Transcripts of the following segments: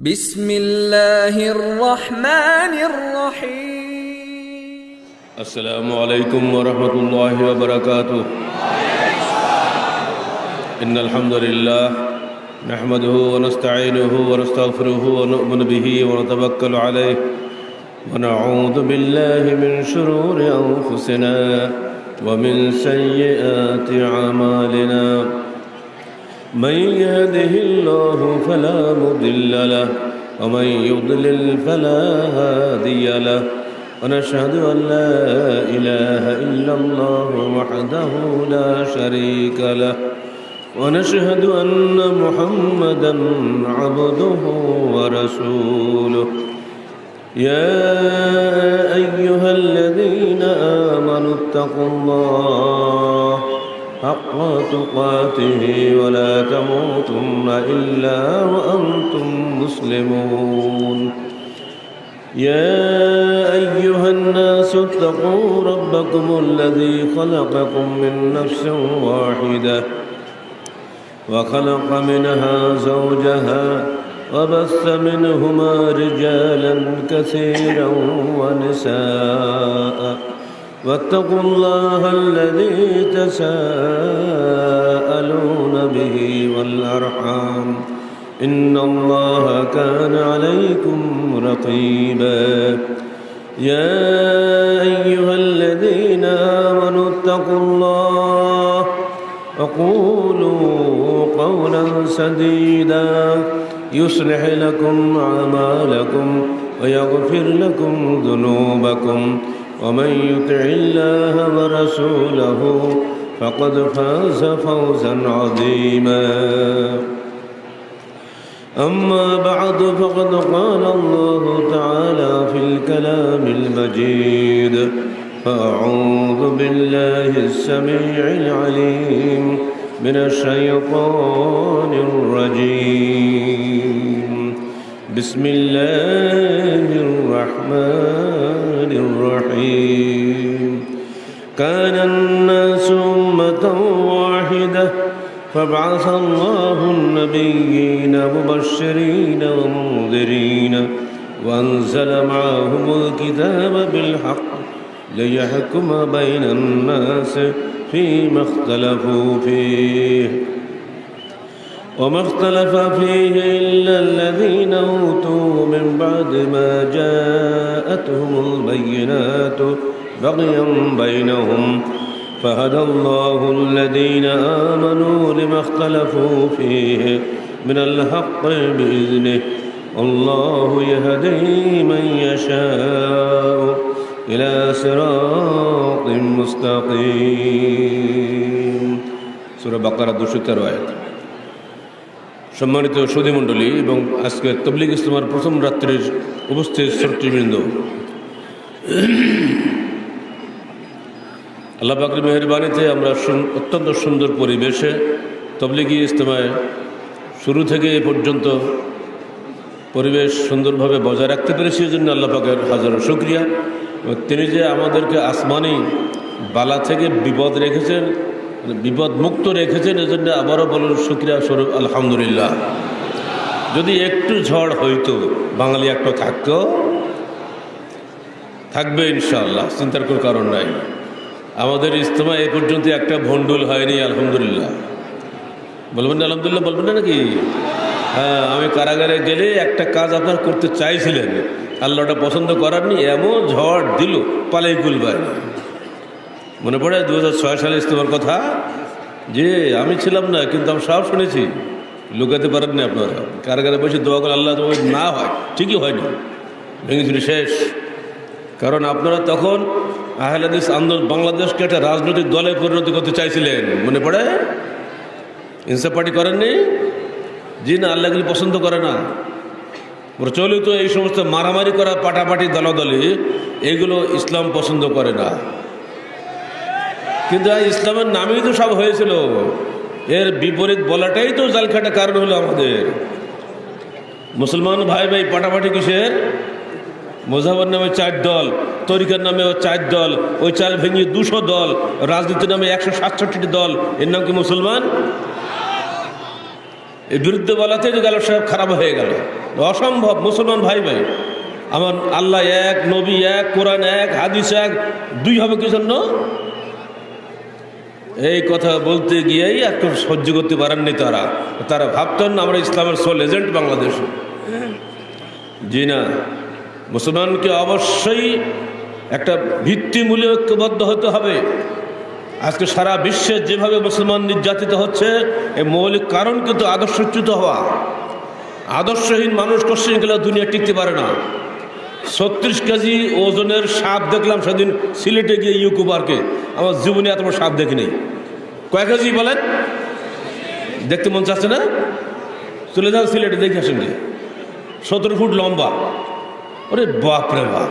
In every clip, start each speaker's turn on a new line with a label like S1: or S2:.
S1: بسم الله الرحمن الرحيم.
S2: السلام عليكم ورحمة الله وبركاته. إن الحمد لله نحمده ونستعينه ونستغفره ونؤمن به ونتوكل عليه ونعوذ بالله من شرور أنفسنا ومن سيئات أعمالنا. من يهده الله فلا مضل له ومن يضلل فلا هادي له ونشهد أن لا إله إلا الله وحده لا شريك له ونشهد أن محمدا عبده ورسوله. يا أيها الذين آمنوا اتقوا الله حق تقاته ولا تموتن إلا وأنتم مسلمون. يا أيها الناس اتقوا ربكم الذي خلقكم من نفس واحدة وخلق منها زوجها وبث منهما رجالا كثيرا ونساء واتقوا الله الذي تساءلون به والأرحام. إن الله كان عليكم رقيبا. يا أيها الذين آمنوا اتقوا الله وقولوا قولا سديدا. يصلح لكم أعمالكم ويغفر لكم ذنوبكم. ومن يطع الله ورسوله فقد فاز فوزا عظيما. أما بعد فقد قال الله تعالى في الكلام المجيد فأعوذ بالله السميع العليم من الشيطان الرجيم. بسم الله الرحمن الرحيم. كان الناس أمة واحدة فابعث الله النبيين مبشرين ومنذرين وأنزل معهم الكتاب بالحق ليحكم بين الناس فيما اختلفوا فيه. وما اختلف فيه إلا الذين أوتوا من بعد ما جاءتهم البينات بغيا بينهم. فهدى الله الذين آمنوا لما اختلفوا فيه من الحق بإذنه. الله يهدي من يشاء إلى صراط مستقيم. سورة بقرة 213 সম্মানিত সৌদি মণ্ডলী এবং আজকে তবলিগ ইসলামের প্রথম রাত্রির উপস্থিত শ্রোতৃবৃন্দ। আল্লাহ পাকের মেহরবানিতে আমরা অত্যন্ত সুন্দর পরিবেশে তবলিগি ইজতেমায় শুরু থেকে এ পর্যন্ত পরিবেশ সুন্দরভাবে বজায় রাখতে পেরেছি এই জন্য আল্লাহ পাকের হাজারো শুক্রিয়া। তিনি যে আমাদেরকে আসমানি বালা থেকে বিপদ রেখেছেন বিপদ মুক্ত রেখেছেন, এজন্য আবারও বলুন, শুক্রিয়া স্বরূপ, আলহামদুলিল্লাহ। যদি একটু ঝড় হইতো, বাঙালি একটা থাকতো, থাকবে ইনশাআল্লাহ, চিন্তার কোনো কারণ নাই। আমাদের ইজতেমা এ পর্যন্ত একটা ভণ্ডুল হয়নি, আলহামদুলিল্লাহ। বলবেন না, আলহামদুলিল্লাহ বলবেন না নাকি? হ্যাঁ আমি কারাগারে গেলে একটা কাজ আপনার করতে চাইছিলেন, আল্লাহটা পছন্দ করারনি এমন ঝড় দিল, পালাই গুলবার মনে পড়ে? দু হাজার ছয় সালে ইস্তেমার কথা? যে, আমি ছিলাম না, কিন্তু আমি সব শুনেছি। লুকাতে পারেননি আপনারা। কারাগারে বসে দোয়া করে আল্লাহ না হয়, ঠিকই হয়নি ভেঙেছিল শেষ। কারণ আপনারা তখন আহলাদিস আন্দোলন, বাংলাদেশকে একটা রাজনৈতিক দলে পরিণত করতে চাইছিলেন। মনে পড়ে? ইনসাফ পার্টি করেননি? জি না আল্লাহগুলি পছন্দ করে না। প্রচলিত এই সমস্ত মারামারি করা পাটাপাটি দলাদলি, এগুলো ইসলাম পছন্দ করে না। কিন্তু ইসলামের নামেই তো সব হয়েছিল। এর বিপরীত বলাটাই তো জালখাটা কারণ হলো আমাদের। মুসলমান ভাই ভাই পাটাপাটি কিসের? মোজাবার নামে চার দল, তরিকার নামে চার দল, ওই চাল ভেঙে দুশো দল, রাজনীতির নামে একশো সাতষট্টি দল, এর নাম কি মুসলমান? এই বিরুদ্ধে বলাতে যে গেল সব খারাপ হয়ে গেল। অসম্ভব, মুসলমান ভাই ভাই। আমার আল্লাহ এক, নবী এক, কোরআন এক, হাদিস এক, দুই হবে কি জন্য? এই কথা বলতে গিয়েই এখন সহ্য করতে পারেননি তারা। তারা ভাবতেন আমরা ইসলামের সোল এজেন্ট বাংলাদেশ। জি না, মুসলমানকে অবশ্যই একটা ভিত্তিমূল্য ঐক্যবদ্ধ হতে হবে। আজকে সারা বিশ্বে যেভাবে মুসলমান নির্যাতিত হচ্ছে এই মৌলিক কারণ কিন্তু আদর্শচ্যুত হওয়া। আদর্শহীন মানুষ কোশ্চেন গেলে দুনিয়া টিকতে পারে না। ছত্রিশ কেজি ওজনের সাপ দেখলাম সেদিন সিলেটে গিয়ে ইউকো পার্কে। আমার জীবনে এত বড় সাপ দেখিনি। কয় কেজি বলেন? দেখতে মন চাচ্ছে না? চলে যান সিলেটে, দেখে আসেন গিয়ে। সতেরো ফুট লম্বা। ওরে বাপ রে বাপ।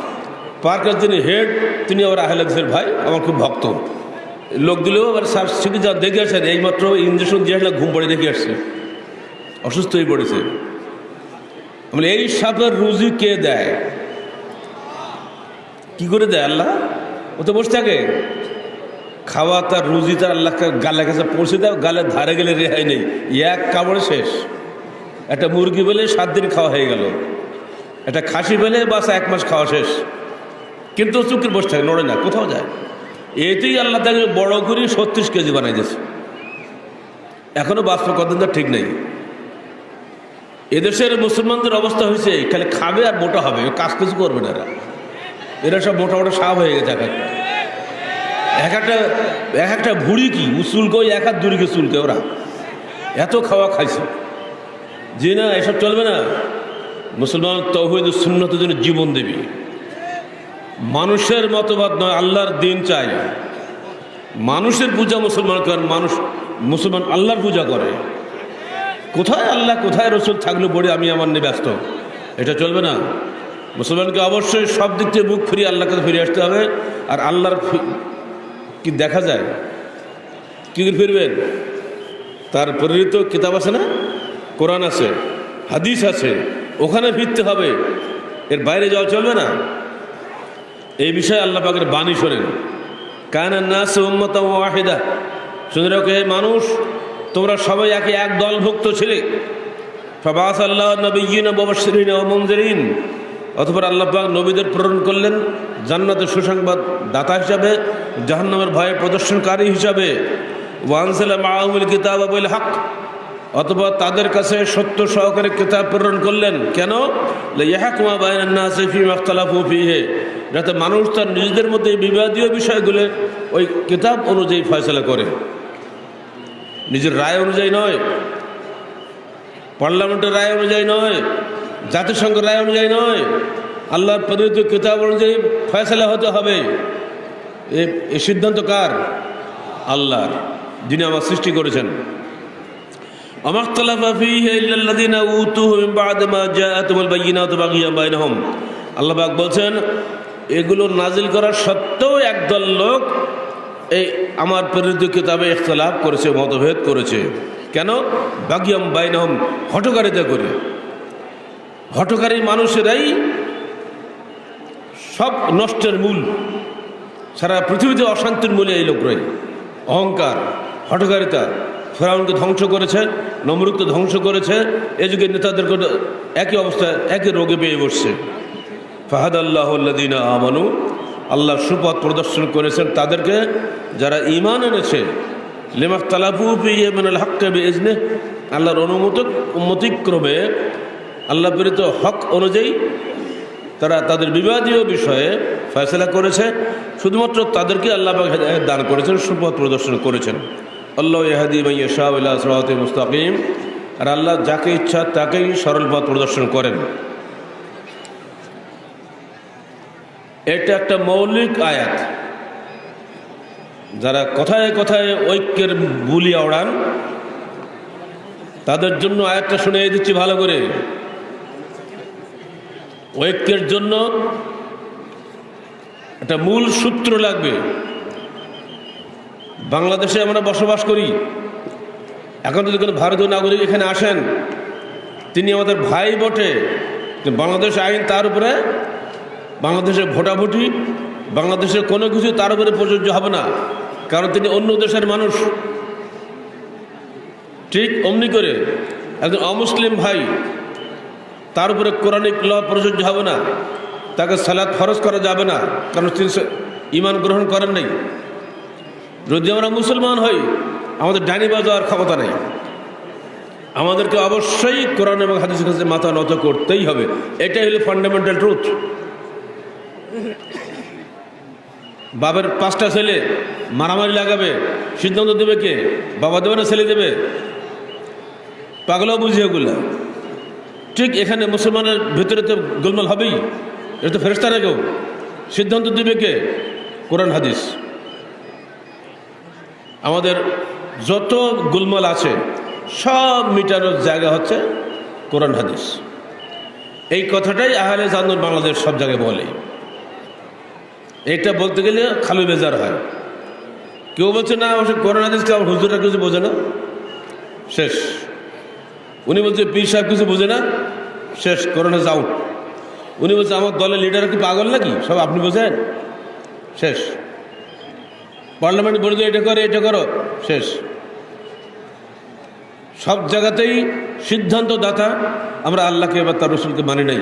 S2: পার্কের যিনি হেড, তিনি আবার আহলেক্সের ভাই, আমার খুব ভক্ত। লোক দিলেও আবার সার সিটি যা দেখে আসেন, এইমাত্র ইঞ্জেকশন দিয়ে আসলে ঘুম পড়ে দেখে আসছে। অসুস্থ হয়ে পড়েছে। বলে, এই সাপের রুজি কে দেয়? কি করে দেয় আল্লাহ? ও তো বসে থাকে। খাওয়া তার রুজি তার আল্লাহকে গালের কাছে পৌঁছে দেয় গালের ধারে গেলে রেহাই নেই। এক কামড়ে শেষ। একটা মুরগি পেলে সাত দিন খাওয়া হয়ে গেল। একটা খাসি পেলে বাস এক মাস খাওয়া শেষ। কিন্তু চুক্তির বসে থাকে, নড়ে না, কোথাও যায়। এতেই আল্লাহ তাকে বড় করে ছত্রিশ কেজি বানাই দিয়েছে। এখনও বাস্তব কদিন ঠিক নেই। এদেশের মুসলমানদের অবস্থা হয়েছে, খালি খাবে আর মোটা হবে কাজ কিছু করবে না এরা। এরা সব মোটা মোটা সাপ হয়ে গেছে এক একটা। এক একটা এক একটা ভুড়ি কি? চুলকে ওই এক হাত দূরিকে চুলকে ওরা। এত খাওয়া খাইছে। যে না, এসব চলবে না। মুসলমান তৌহিদ সুন্নতের জন্য জীবন দেবী। মানুষের মতবাদ নয়, আল্লাহর দিন চাই। মানুষের পূজা মুসলমান করেন, মানুষ, মুসলমান আল্লাহর পূজা করে। কোথায় আল্লাহ, কোথায় রসুল থাকলে পড়ে আমি আমার নিয়ে ব্যস্ত? এটা চলবে না। মুসলমানকে অবশ্যই সব দিক থেকে মুখ ফিরিয়ে আল্লাহর কাছে ফিরে আসতে হবে। আর আল্লাহর কি দেখা যায়? কী ফিরবেন? তার প্রেরিত কিতাব আছে না? কোরআন আছে, হাদিস আছে, ওখানে ফিরতে হবে। এর বাইরে যাওয়া চলবে না। এই বিষয়ে আল্লাহ পাকের বাণী শোনেন। কায়নার নাস উম্মত ওয়াহিদা। শুনে রাখো, হে মানুষ, তোমরা সবাই একে এক দলভুক্ত ছিলে। ফবাস আল্লাহ নবীন ববশরিন ও মঞ্জরিন অথবা আল্লাহ পাক নবীদের প্রেরণ করলেন জান্নাতের সুসংবাদ দাতা হিসাবে, জাহান্নামের ভয়ে প্রদর্শনকারী হিসাবে। ওয়ানসাল মাহমুল কিতাব আবুল হক, অথবা তাদের কাছে সত্য সহকারে কিতাব প্রেরণ করলেন। কেন? যাতে মানুষ তার নিজেদের মধ্যে বিবাদীয় বিষয়গুলো ওই কিতাব অনুযায়ী ফয়সলা করে। নিজের রায় অনুযায়ী নয়, পার্লামেন্টের রায় অনুযায়ী নয় জাতিসংঘ রায় অনুযায়ী নয়, আল্লাহর প্রদত্ত কিতাব অনুযায়ী ফয়সলা হতে হবে। এ সিদ্ধান্ত কার? আল্লাহর, যিনি আমার সৃষ্টি করেছেন। আমার আল্লাহবাক বলছেন, এগুলো নাজিল করার সত্ত্বেও একদল লোক এই আমার প্রেরিত কিতাবে ইখতলাফ করেছে, মতভেদ করেছে। কেন? বাগিয়াম বাইনহম হটকারিতা করে। হটকারী মানুষেরাই সব নষ্টের মূল। সারা পৃথিবীতে অশান্তির মূলে এই লোকরাই অহংকার হটকারিতা ফেরাউনকে ধ্বংস করেছে নমরুককে ধ্বংস করেছে। এ যুগের নেতাদেরকে একই অবস্থায় একই রোগে পেয়ে বসছে। ফাহাদ আল্লাহ আমানু, আল্লাহ সুপথ প্রদর্শন করেছেন তাদেরকে। যারা ইমান এনেছে লেমাক তালাফু পিয়েমেন হককে বেজনে আল্লাহর অনুমত, উন্মতিক্রমে আল্লাহ প্রেরিত হক অনুযায়ী তারা তাদের বিবাদীয় বিষয়ে ফয়সলা করেছে, শুধুমাত্র তাদেরকে আল্লাহ দান করেছেন, সুপথ প্রদর্শন করেছেন। আল্লাহ ইহাদি ভাইয়া শাহ আল্লাহ সরাতে মুস্তাকিম, আর আল্লাহ যাকে ইচ্ছা তাকেই সরল পথ প্রদর্শন করেন। এটা একটা মৌলিক আয়াত। যারা কথায় কথায় ঐক্যের বুলি ওড়ান তাদের জন্য আয়াতটা শুনে দিচ্ছি ভালো করে। ঐক্যের জন্য একটা মূল সূত্র লাগবে। বাংলাদেশে আমরা বসবাস করি। এখন যদি কোনো ভারতীয় নাগরিক এখানে আসেন, তিনি আমাদের ভাই বটে। বাংলাদেশ আইন তার উপরে, বাংলাদেশের ভোটাভুটি, বাংলাদেশের কোনো কিছু তার উপরে প্রযোজ্য হবে না। কারণ তিনি অন্য দেশের মানুষ। ঠিক অমনি করে একজন অমুসলিম ভাই তার উপরে কোরআনিক ল প্রযোজ্য হবে না। তাকে সালাদ ফরজ করা যাবে না। কারণ তিনি ইমান গ্রহণ করেন নাই। যদি আমরা মুসলমান হই, আমাদের ডাইনি বাজার ক্ষমতা নেই। আমাদেরকে অবশ্যই কোরআন এবং হাদিসের কাছে মাথা নত করতেই হবে। এটাই হলো ফান্ডামেন্টাল ট্রুথ বাবার পাঁচটা ছেলে মারামারি লাগাবে, সিদ্ধান্ত দেবে কে? বাবা দেবে না ছেলে দেবে? পাগলাও বুঝি ওগুলো ঠিক এখানে মুসলমানের ভিতরে তো গোলমাল হবেই। এটা তো ফেরস্তা না কেউ? সিদ্ধান্ত দেবে কে? কোরআন, হাদিস। আমাদের যত গোলমাল আছে, সব মিটানোর জায়গা হচ্ছে কোরআন, হাদিস। এই কথাটাই আহলে জানুর বাংলাদেশ সব জায়গায় বলে। এটা বলতে গেলে খালু বেজার হয়। কেউ বলছে, না, অবশ্য কোরআন, হাদিসকে আমার হুজুরা কিছু বোঝে না। শেষ। উনি বলছে, পীর সাহেব কিছু বোঝে না? শেষ হাদিস আউট উনি বলছে, আমার দলের লিডার কি পাগল নাকি? সব আপনি বোঝেন? শেষ। পার্লামেন্ট বলে এটা করে, এটা করো। শেষ। সব জায়গাতেই সিদ্ধান্ত দাতা আমরা আল্লাহকে এবার তার রসুলকে মানি নাই।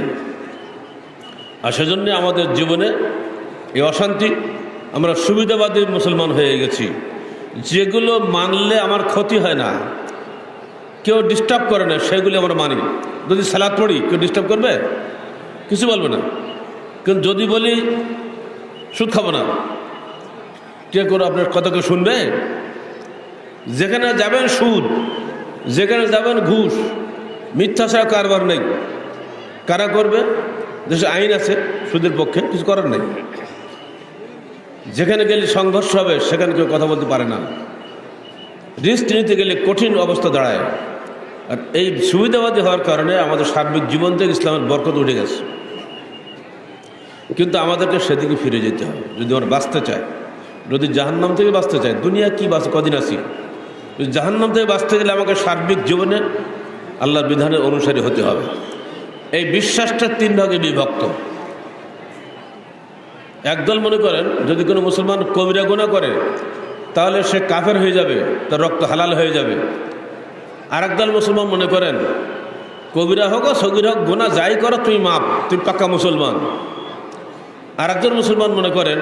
S2: আর সেজন্য আমাদের জীবনে এই অশান্তি, আমরা সুবিধাবাদী মুসলমান হয়ে গেছি। যেগুলো মানলে আমার ক্ষতি হয় না। কেউ ডিস্টার্ব করে না, সেগুলি আমরা মানি। যদি সালাদ পড়ি, কেউ ডিস্টার্ব করবে? কিছু বলবে না। কিন্তু যদি বলি, সুদ খাব না। কে করে আপনার কথা কেউ শুনবে? যেখানে যাবেন সুদ, যেখানে যাবেন ঘুষ, মিথ্যা ছাড়া কারবার নেই। কারা করবে? দেশে আইন আছে, সুদের পক্ষে কিছু করার নেই। যেখানে গেলে সংঘর্ষ হবে, সেখানে কেউ কথা বলতে পারে না। রিস্ক নিতে গেলে কঠিন অবস্থা দাঁড়ায়। আর এই সুবিধাবাদী হওয়ার কারণে আমাদের সার্বিক জীবন থেকে ইসলামের বরকত উঠে গেছে। কিন্তু আমাদেরকে সেদিকে ফিরে যেতে হবে। যদি আমরা বাঁচতে চাই, যদি জাহান্নাম থেকে বাঁচতে চাই, দুনিয়া কি বাঁচে, কদিন আসি জাহান্নাম থেকে বাঁচতে গেলে আমাকে সার্বিক জীবনে আল্লাহর বিধানের অনুসারী হতে হবে। এই বিশ্বাসটা তিন ভাগে বিভক্ত। একদল মনে করেন, যদি কোনো মুসলমান কবিরা গোনা করে, তাহলে সে কাফের হয়ে যাবে, তার রক্ত হালাল হয়ে যাবে। আর একদল মুসলমান মনে করেন, কবিরা হোক সগির হোক গোনা যাই করো তুমি মাপ তুমি পাক্কা মুসলমান। আর একজন মুসলমান মনে করেন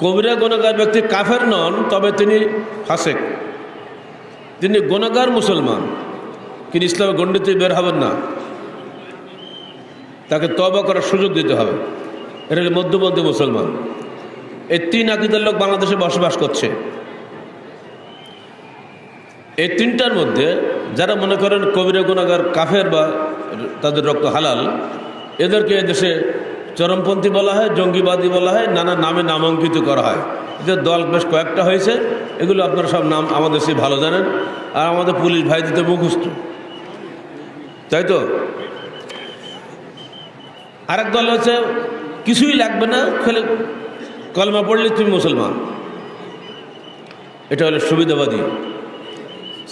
S2: কবিরা গোনাগার ব্যক্তি কাফের নন, তবে তিনি ফাসেক। তিনি গোনাগার মুসলমান। কিন্তু ইসলামের গণ্ডিতে বের হবেন না। তাকে তবা করার সুযোগ দিতে হবে। এটা হলো মধ্যপন্থী মুসলমান। এই তিন আকিদার লোক বাংলাদেশে বসবাস করছে। এই তিনটার মধ্যে যারা মনে করেন কবিরা গুণাগার, কাফের বা তাদের রক্ত হালাল, এদেরকে এদেশে চরমপন্থী বলা হয়, জঙ্গিবাদী বলা হয়, নানা নামে নামাঙ্কিত করা হয়। এদের দল বেশ কয়েকটা হয়েছে, এগুলো আপনারা সব নাম আমাদের সে ভালো জানেন, আর আমাদের পুলিশ ভাই দিতে মুখস্থ। তাই তো? আরেক দল হচ্ছে, কিছুই লাগবে না, খেলে কলমা পড়লে তুমি মুসলমান। এটা হলো সুবিধাবাদী।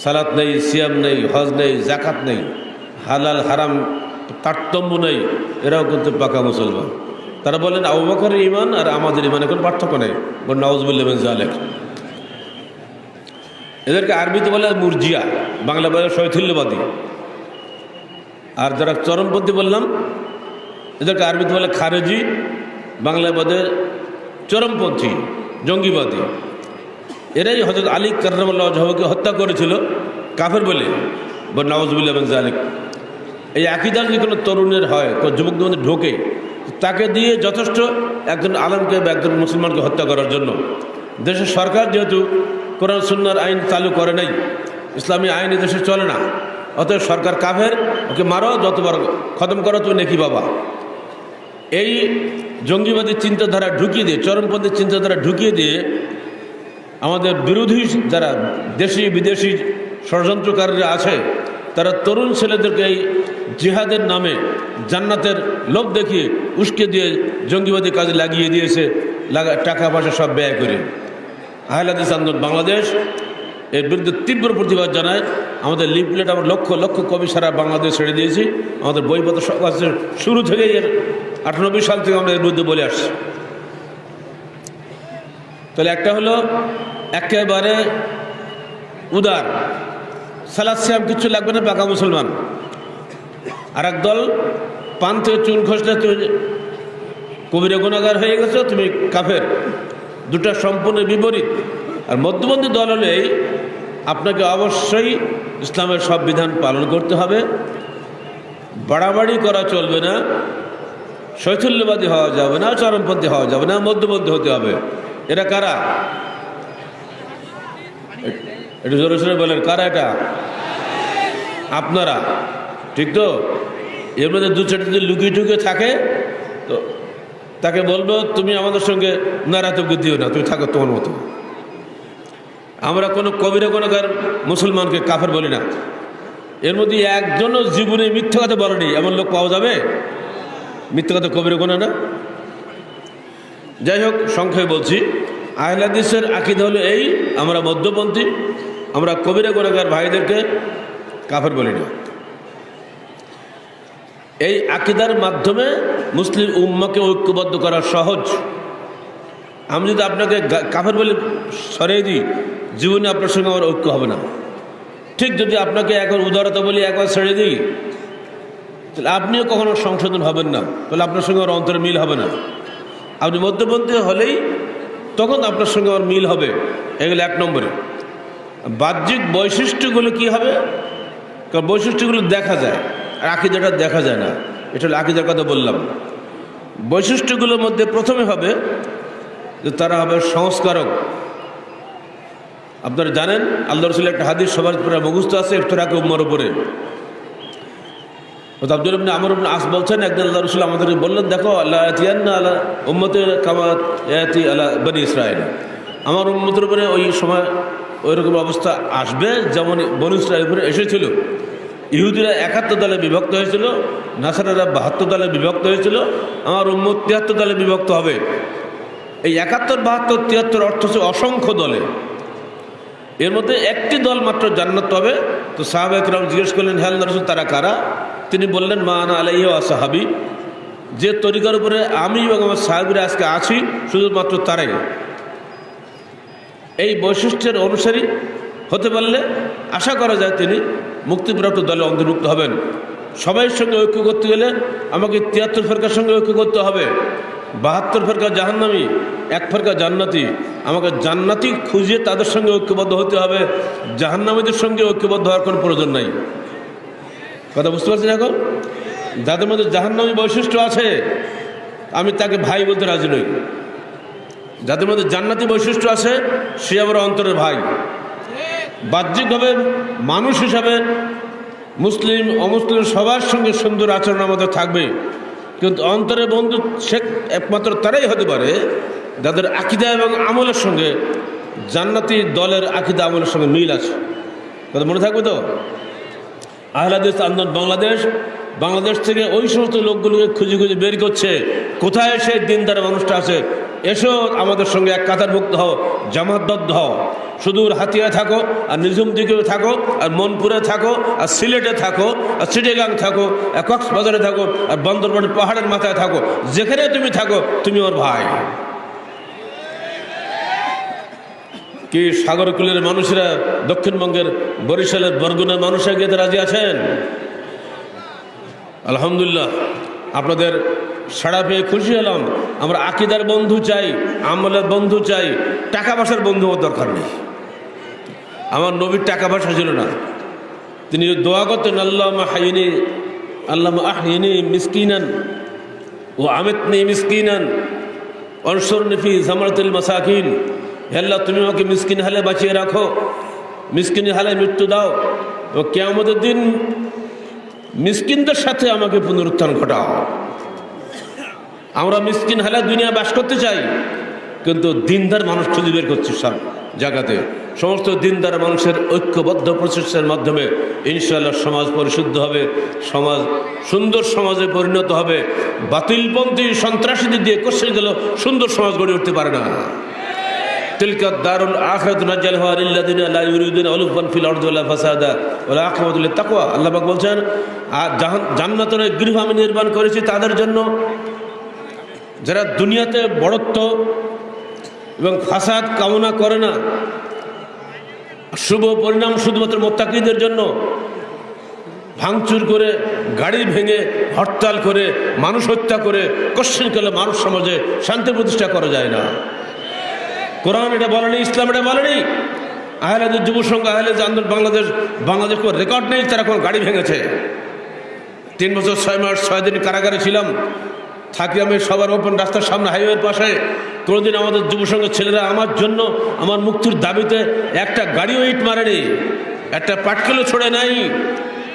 S2: সালাত নেই, সিয়াম নেই, হজ নেই জাকাত নেই, হালাল, হারাম, তারতম্য নেই, এরাও কিন্তু পাকা মুসলমান। তারা বলেন, আবু বকরের ইমান আর আমাদের ইমানে কোনো পার্থক্য নেই। বল নওয়াজবুল্লাহ জালেক এদেরকে আরবিতে বলে মুরজিয়া, বাংলা বলে শৈথিল্যবাদী। আর যারা চরমপন্থী বললাম, এদেরকে আরবিতে বলে খারেজি বাংলায় বলে চরমপন্থী, জঙ্গিবাদী। এরাই হজরত আলী কার্রামাল্লাহ জহকে হত্যা করেছিল, কাফের বলে। বা নওয়াজবুল্লাহ জালিক এই আকিদার যদি কোনো তরুণের হয়, কোনো যুবকদের মধ্যে ঢোকে, তাকে দিয়ে যথেষ্ট একজন আলমকে বা একজন মুসলমানকে হত্যা করার জন্য। দেশের সরকার যেহেতু কোরআন সুন্নার আইন চালু করে নাই, ইসলামী আইন দেশে চলে না। অতএব সরকার কাফের, ওকে মারো যতবার খতম করো তুমি নেকি বাবা। এই জঙ্গিবাদী চিন্তাধারা ঢুকিয়ে দিয়ে, চরমপন্থী চিন্তাধারা ঢুকিয়ে দিয়ে আমাদের বিরোধী যারা দেশি বিদেশি ষড়যন্ত্রকারীরা আছে, তারা তরুণ ছেলেদেরকে এই জিহাদের নামে জান্নাতের লোভ দেখিয়ে উস্কে দিয়ে জঙ্গিবাদী কাজে লাগিয়ে দিয়েছে, লাগা, টাকা পয়সা সব ব্যয় করে। আহলাদিস আন্দোলন বাংলাদেশ এর বিরুদ্ধে তীব্র প্রতিবাদ জানায়। আমাদের লিফলেট আমরা লক্ষ লক্ষ কবি সারা বাংলাদেশ ছেড়ে দিয়েছি। আমাদের বইপত্র সব আছে। শুরু থেকেই এর আটানব্বই সাল থেকে আমরা এর বিরুদ্ধে বলে আসছি। তাহলে একটা হলো একেবারে উদার। সালাদ সিয়াম কিচ্ছু লাগবে না পাকা মুসলমান। আর দল পান থেকে চুন খসলে তুমি কবিরে গুণাগার হয়ে গেছো তুমি কাফের। দুটা সম্পূর্ণ বিপরীত। আর মধ্যবন্ধী দল হলে এই, আপনাকে অবশ্যই ইসলামের সব বিধান পালন করতে হবে। বাড়াবাড়ি করা চলবে না শৈথল্যবাদী হওয়া যাবে না চরমপন্থী হওয়া যাবে না মধ্যবন্ধী হতে হবে। এরা কারা? একটু জোরে সোরে বলেন, কারা এটা? আপনারা। ঠিক তো? এর মধ্যে দু চারটে যদি লুকিয়ে টুকিয়ে থাকে, তো তাকে বলব, তুমি আমাদের সঙ্গে নারাতব্য দিও না, তুমি থাকো তোমার মতো। আমরা কোনো কবিরা কোনোকার মুসলমানকে কাফের বলি না। এর মধ্যে একজনও জীবনে মিথ্যা কথা বলেনি। এমন লোক পাওয়া যাবে? মিথ্যা কথা কবিরা, কোনো না? যাই হোক, সংক্ষেপে বলছি। আহলাদিসের আকিদা হলো এই, আমরা মধ্যপন্থী, আমরা কবিরা গোনাগার ভাইদেরকে কাফের বলি না। এই আকিদার মাধ্যমে মুসলিম উম্মাকে ঐক্যবদ্ধ করা সহজ। আমি যদি আপনাকে কাফের বলে সরিয়ে দিই, জীবনে আপনার সঙ্গে আমার ঐক্য হবে না। ঠিক যদি আপনাকে একবার উদারতা বলি, একবার ছেড়ে দিই, তাহলে আপনিও কখনো সংশোধন হবেন না। তাহলে আপনার সঙ্গে আমার অন্তরে মিল হবে না। আপনি মধ্যপন্থী হলেই তখন আপনার সঙ্গে আমার মিল হবে। এগুলো এক নম্বরে। বাহ্যিক বৈশিষ্ট্যগুলো কি হবে? কারণ বৈশিষ্ট্যগুলো দেখা যায়, আর আকিদাটা দেখা যায় না। এটা হলো আকিদার কথা বললাম। বৈশিষ্ট্যগুলোর মধ্যে প্রথমে হবে যে তারা হবে সংস্কারক। আপনারা জানেন, আল্লাহ রসুল একটা হাদিস সবার পুরো মুখস্থ আছে রাখে উম্মর উপরে। আব্দুল ইবনে আমর ইবনে আস বলছেন, একদিন আল্লাহ রসুল আমাদের বললেন, দেখো, আল্লাহ ইয়াতিয়ান্না আলা উম্মতে কামাত ইয়াতি বনি ইসরায়েল আমার উম্মতের উপরে ওই সময় ওই রকম অবস্থা আসবে যেমন বনি ইসরায়েল উপরে এসেছিল। ইহুদিরা একাত্তর দলে বিভক্ত হয়েছিল, নাসারারা বাহাত্তর দলে বিভক্ত হয়েছিল, আমার উম্মত তিয়াত্তর দলে বিভক্ত হবে। এই একাত্তর, বাহাত্তর, তিয়াত্তর অর্থ হচ্ছে অসংখ্য দলে। এর মধ্যে একটি দল মাত্র জান্নাত হবে তো সাহাবাহাম জিজ্ঞেস করলেন হ্যাল রসুল, তারা কারা? তিনি বললেন, মা আনা আলাইহ সাহাবি, যে তরিকার উপরে আমি এবং আমার সাহাবিরা আজকে আছি, শুধুমাত্র তারাই। এই বৈশিষ্ট্যের অনুসারী হতে পারলে আশা করা যায় তিনি মুক্তিপ্রাপ্ত দলে অন্তর্ভুক্ত হবেন। সবাইয়ের সঙ্গে ঐক্য করতে গেলে আমাকে তিয়াত্তর ফেরকার সঙ্গে ঐক্য করতে হবে। বাহাত্তর ফেরকা জাহান্নামি, এক ফেরকা জান্নাতি। আমাকে জান্নাতি খুঁজে তাদের সঙ্গে ঐক্যবদ্ধ হতে হবে। জাহান্নামীদের সঙ্গে ঐক্যবদ্ধ হওয়ার কোনো প্রয়োজন নাই। কথা বুঝতে পারছেন এখন? যাদের মধ্যে জাহান্নামী বৈশিষ্ট্য আছে, আমি তাকে ভাই বলতে রাজি নই। যাদের মধ্যে জান্নাতি বৈশিষ্ট্য আছে, সে আমার অন্তরের ভাই। বাহ্যিকভাবে মানুষ হিসাবে মুসলিম, অমুসলিম সবার সঙ্গে সুন্দর আচরণ আমাদের থাকবে। কিন্তু অন্তরে বন্ধু সে একমাত্র তারাই হতে পারে, যাদের আকিদা এবং আমলের সঙ্গে জান্নাতি দলের আকিদা আমলের সঙ্গে মিল আছে। মনে থাকবে তো? আহলাদিস আন্দোলন বাংলাদেশ বাংলাদেশ থেকে ওই সমস্ত লোকগুলোকে খুঁজে খুঁজে বের করছে। কোথায় সেই দিনদার মানুষটা আছে? এসো আমাদের সঙ্গে এক কাতার কাতারভুক্ত হও, জামাতবদ্ধ হও। সুদূর হাতিয়া থাকো, আর নিঝুম দিকেও থাকো, আর মনপুরে থাকো, আর সিলেটে থাকো, আর চিটেগাং থাকো, আর কক্সবাজারে থাকো, আর বন্দরবান পাহাড়ের মাথায় থাকো। যেখানে তুমি থাকো, তুমি ওর ভাই। কি সাগরকুলের মানুষেরা দক্ষিণবঙ্গের বরিশালের বরগুনের মানুষরা গিয়ে রাজি আছেন? আলহামদুলিল্লাহ। আপনাদের সাড়া পেয়ে খুশি হলাম। আমরা আকিদার বন্ধু চাই, আমলের বন্ধু চাই, টাকা পয়সার বন্ধু হওয়ার দরকার নেই। আমার নবীর টাকা পয়সা ছিল না। তিনি দোয়া করতেন আল্লাহ হাইনি আল্লাহ আহিনি মিসকিনান ও আমিতনি মিসকিনান অনসর নিফি জামারতুল মাসাকিন। হে আল্লাহ তুমি আমাকে মিসকিন হালে বাঁচিয়ে রাখো। মিসকিন হালে মৃত্যু দাও। ও কেয়ামতের দিন মিসকিনদের সাথে আমাকে পুনরুত্থান ঘটাও। আমরা মিসকিন হালে দুনিয়া বাস করতে চাই, কিন্তু দিনদার মানুষ খুঁজে বের করছে সব জায়গাতে। সমস্ত দিনদার মানুষের ঐক্যবদ্ধ প্রচেষ্টার মাধ্যমে ইনশাআল্লাহ সমাজ পরিশুদ্ধ হবে, সমাজ, সুন্দর সমাজে পরিণত হবে। বাতিলপন্থী সন্ত্রাসীদের দিয়ে কষে গেল সুন্দর সমাজ গড়ে উঠতে পারে না। আল্লাহ বলছেন আর গৃহ আমি নির্মাণ করেছি তাদের জন্য। যারা দুনিয়াতে বড়ত্ব এবং ফাসাদ কামনা করে না, শুভ পরিণাম শুধুমাত্র মোত্তাকিদের জন্য, ভাঙচুর করে, গাড়ি ভেঙে, হরতাল করে, মানুষ হত্যা করে, কোশ্চেন করলে মানুষ সমাজে শান্তি প্রতিষ্ঠা করা যায় না। কোরআন এটা বলেনি, ইসলাম এটা বলেনি। আহলেদের যুব সংঘ আহলেদ আন্দোলন বাংলাদেশ বাংলাদেশ কোনো রেকর্ড নেই, তারা কোনো গাড়ি ভেঙেছে। তিন বছর, ছয় মাস, ছয় দিন কারাগারে ছিলাম। থাকি আমি সবার ওপেন রাস্তার সামনে হাইওয়ের পাশে। কোনোদিন আমাদের যুব সংঘের ছেলেরা আমার জন্য, আমার মুক্তির দাবিতে একটা গাড়িও ইট মারেনি। একটা পাটকেলও ছড়ে নাই।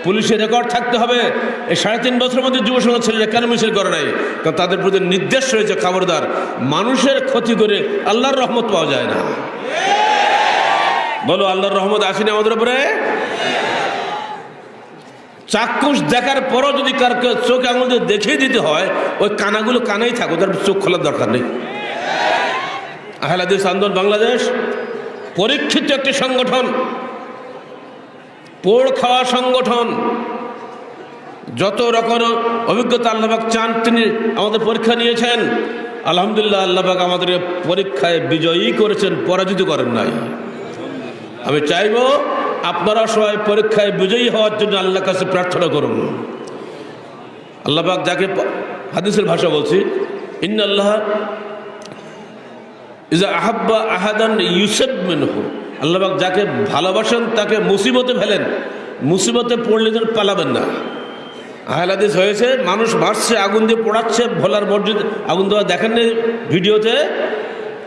S2: পুলিশের রেকর্ড থাকতে হবে। এই সাড়ে তিন বছরের মধ্যে যুব সংঘের ছেলেরা কেন মিছিল করে নাই? কারণ তাদের প্রতি নির্দেশ রয়েছে খবরদার। মানুষের ক্ষতি করে আল্লাহর রহমত পাওয়া যায় না। বলো, আল্লাহর রহমত আসেনি আমাদের উপরে? চাক্ষুষ দেখার পরও যদি কার চোখ আঙুল দিয়ে দেখিয়ে দিতে হয়, ওই কানাগুলো কানেই থাকো তার চোখ খোলার দরকার নেই। আহলাদিস আন্দোলন বাংলাদেশ, পরীক্ষিত একটি সংগঠন পোড় খাওয়া সংগঠন। যত রকম অভিজ্ঞতা আল্লাহবাক চান, তিনি আমাদের পরীক্ষা নিয়েছেন। আলহামদুলিল্লাহ আল্লাহবাক আমাদের পরীক্ষায় বিজয়ী করেছেন, পরাজিত করেন নাই। আমি চাইব আপনারা সবাই পরীক্ষায় বিজয়ী হওয়ার জন্য আল্লাহর কাছে প্রার্থনা করুন। আল্লাহবাক যাকে হাদিসের ভাষা বলছি ইন্ন আল্লাহ ইজা আহাব্বা আহাদান ইউসেফ মেনহু। আল্লাহবাক যাকে ভালোবাসেন, তাকে মুসিবতে ফেলেন। মুসিবতে পড়লে যেন পালাবেন না। আহলাদিস হয়েছে, মানুষ মারছে আগুন দিয়ে পোড়াচ্ছে, ভোলার মসজিদ, আগুন দেওয়া দেখেন ভিডিওতে।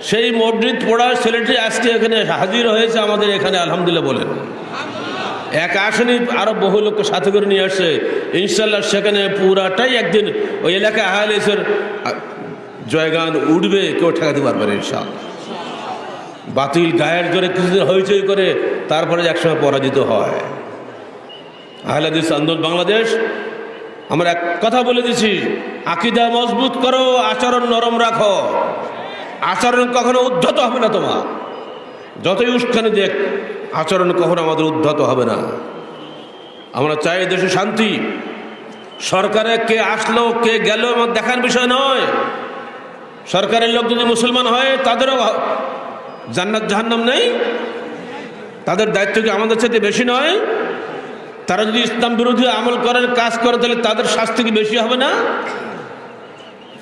S2: সেই মসজিদ পোড়া ছেলেটি আজকে এখানে হাজির হয়েছে আমাদের এখানে, আলহামদুলিল্লাহ বলেন। এক আসেনি, আরও বহু লোককে সাথে করে নিয়ে আসছে। ইনশাল্লাহ সেখানে পুরাটাই একদিন ওই এলাকায় আহলেসের জয়গান উঠবে, কেউ ঠেকাতে পারবে না ইনশাল্লাহ বাতিল গায়ের জোরে কিছুদিন হইচই করে তারপরে একসময় পরাজিত হয়। আহলাদিস আন্দোলন বাংলাদেশ, আমরা এক কথা বলে দিছি, আকিদা মজবুত করো, আচরণ নরম রাখো। আচরণ কখনো উদ্ধত হবে না তোমার। যতই উস্কানি দেখ, আচরণ কখনো আমাদের উদ্ধত হবে না। আমরা চাই দেশে শান্তি। সরকারে কে আসলো, কে গেল আমার দেখার বিষয় নয়। সরকারের লোক যদি মুসলমান হয়, তাদেরও জান্নাত জাহান্নাম নেই। তাদের দায়িত্ব কি আমাদের সাথে বেশি নয়? তারা যদি ইসলাম বিরোধী আমল করার কাজ করে, তাহলে তাদের শাস্তি কি বেশি হবে না?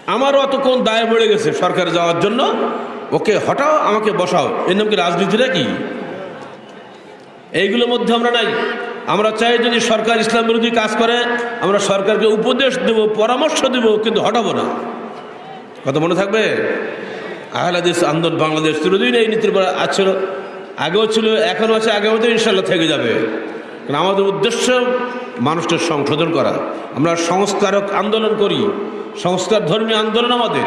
S2: আমারও অত কোন দায় বেড়ে গেছে সরকারে যাওয়ার জন্য। ওকে হটাও, আমাকে বসাও। এর নাম কি রাজনীতিটা কি? এইগুলোর মধ্যে আমরা নাই। আমরা চাই যদি সরকার ইসলাম বিরোধী কাজ করে, আমরা সরকারকে উপদেশ দেব, পরামর্শ দেব, কিন্তু হটাবো না। কত মনে থাকবে? আহলাদিস আন্দোলন বাংলাদেশ চিরদিন এই নীতির উপর আছে। আগেও ছিল, এখনও আছে আগেও তো ইনশাল্লাহ থেকে যাবে। কারণ আমাদের উদ্দেশ্য মানুষকে সংশোধন করা। আমরা সংস্কারক আন্দোলন করি। সংস্কার ধর্মী আন্দোলন আমাদের।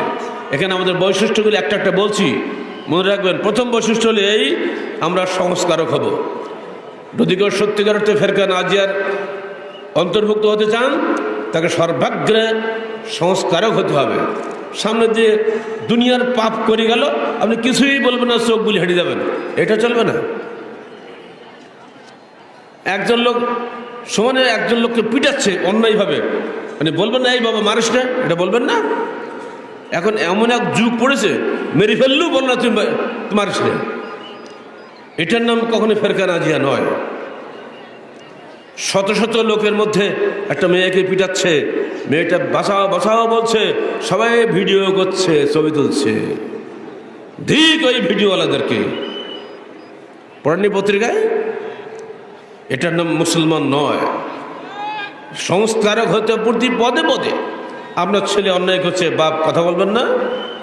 S2: এখানে আমাদের বৈশিষ্ট্যগুলি একটা একটা বলছি। মনে রাখবেন, প্রথম বৈশিষ্ট্য হলে এই, আমরা সংস্কারক হব। যদি কেউ সত্যিকার অর্থে ফেরকা নাজিয়ার অন্তর্ভুক্ত হতে চান, তাকে সর্বাগ্রে সংস্কারক হতে হবে। সামনে দিয়ে দুনিয়ার পাপ করে গেল, আপনি কিছুই বলবেন না, চোখ গুলি হেঁটে যাবেন। এটা চলবে না। একজন লোক সমানে একজন লোককে পিটাচ্ছে অন্যায়ভাবে। মানে বলবেন না, এই বাবা, মারিস না। এটা বলবেন না। এখন এমন এক যুগ পড়েছে, মেরে ফেললেও বল না তুমি তুমি মারিস না। এটার নাম কখনো ফেরকা নাজিয়া নয়। শত শত লোকের মধ্যে একটা মেয়েকে পিটাচ্ছে মেয়েটা বাসাও বাসাও বলছে, সবাই ভিডিও করছে, ছবি তুলছে। ঠিক ওই ভিডিওওয়ালাদেরকে। পড়ানি পত্রিকায়? এটার নাম মুসলমান নয়। সংস্কারক হতে প্রতি পদে পদে। আপনার ছেলে অন্যায় করছে, বাপ কথা বলবেন না।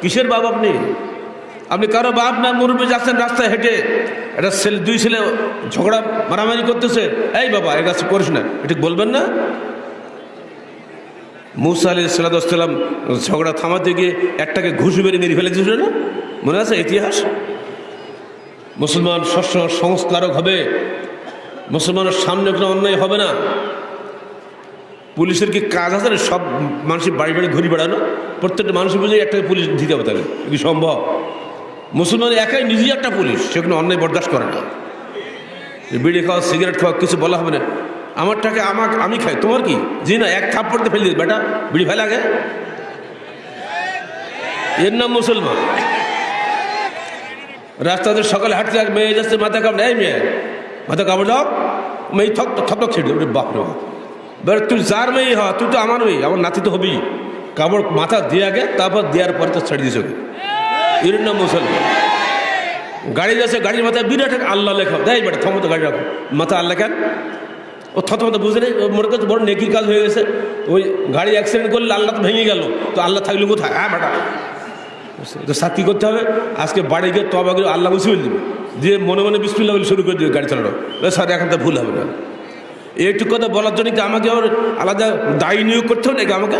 S2: কিসের বাপ আপনি? আপনি কারও বাপ না, মুরব্বী যাচ্ছেন রাস্তায় হেঁটে। একটা ছেলে, দুই ছেলে ঝগড়া, মারামারি করতেছে। এই বাবা, এ কাছে করিস না। এটা বলবেন না? মুসা আলী সাল্লাম ঝগড়া থামাতে গিয়ে একটাকে ঘুষি মেরে মেরে ফেলে দিয়েছিল না? মনে আছে ইতিহাস? মুসলমান শস্য সংস্কারক হবে, মুসলমানের সামনে কোনো অন্যায় হবে না। পুলিশের কি কাজ আছে না সব মানুষের বাড়ি বাড়ি ঘুরি বেড়ানো? প্রত্যেকটা মানুষের বুঝে একটা পুলিশ দিতে হবে তাকে। কি সম্ভব? মুসলমান একাই নিজেই একটা পুলিশ, সে কোনো অন্যায় বরদাস্ত করে না। বিড়ি খাওয়া, সিগারেট খাওয়া, কিছু বলা হবে না। আমারটাকে আমাকে আমি খাই। তোমার কি? জি না, এক থাপ্পড়তে ফেলে দিস বেটা। বিড়ি ফেলে আগে এর নাম মুসলমান। রাস্তাতে সকালে হাঁটতে এক মেয়ে যাচ্ছে, মাথা কামড়ে। এই মেয়ে, মাথা কাপড় দাও। মেয়ে থক থক ছেড়ে দেবে বাপ রে বাপ। তুই যার মেয়ে হ, তুই তো আমার মেয়ে, আমার নাতি তো হবি কাপড় মাথা দিয়ে আগে, তারপর দেওয়ার পরে তো ছেড়ে দিয়েছে এর নাম মুসলমান। গাড়ি যাচ্ছে, গাড়ির মাথায় বিরাট আল্লাহ লেখা। দেয় বেটা থমতো গাড়ি রাখো। মাথা আল্লাহ কেন? ও থত মতো বুঝে নেই মনে করছে বড় নেকির কাজ হয়ে গেছে। ওই গাড়ি অ্যাক্সিডেন্ট করলে আল্লাহ তো ভেঙে গেল। তো আল্লাহ থাকলে কোথায়? হ্যাঁ বেটা। তো কী করতে হবে। আজকে বাড়ি গিয়ে তবা করে আল্লাহ বসে দিবে। দিয়ে মনে মনে বিসমিল্লা বলে শুরু করে দিবে গাড়ি চালানো। স্যার, এখন তো ভুল হবে না। এইটুকু কথা বলার জন্য কি আমাকে আবার আলাদা দায়ী নিয়োগ করতে হবে নাকি আমাকে?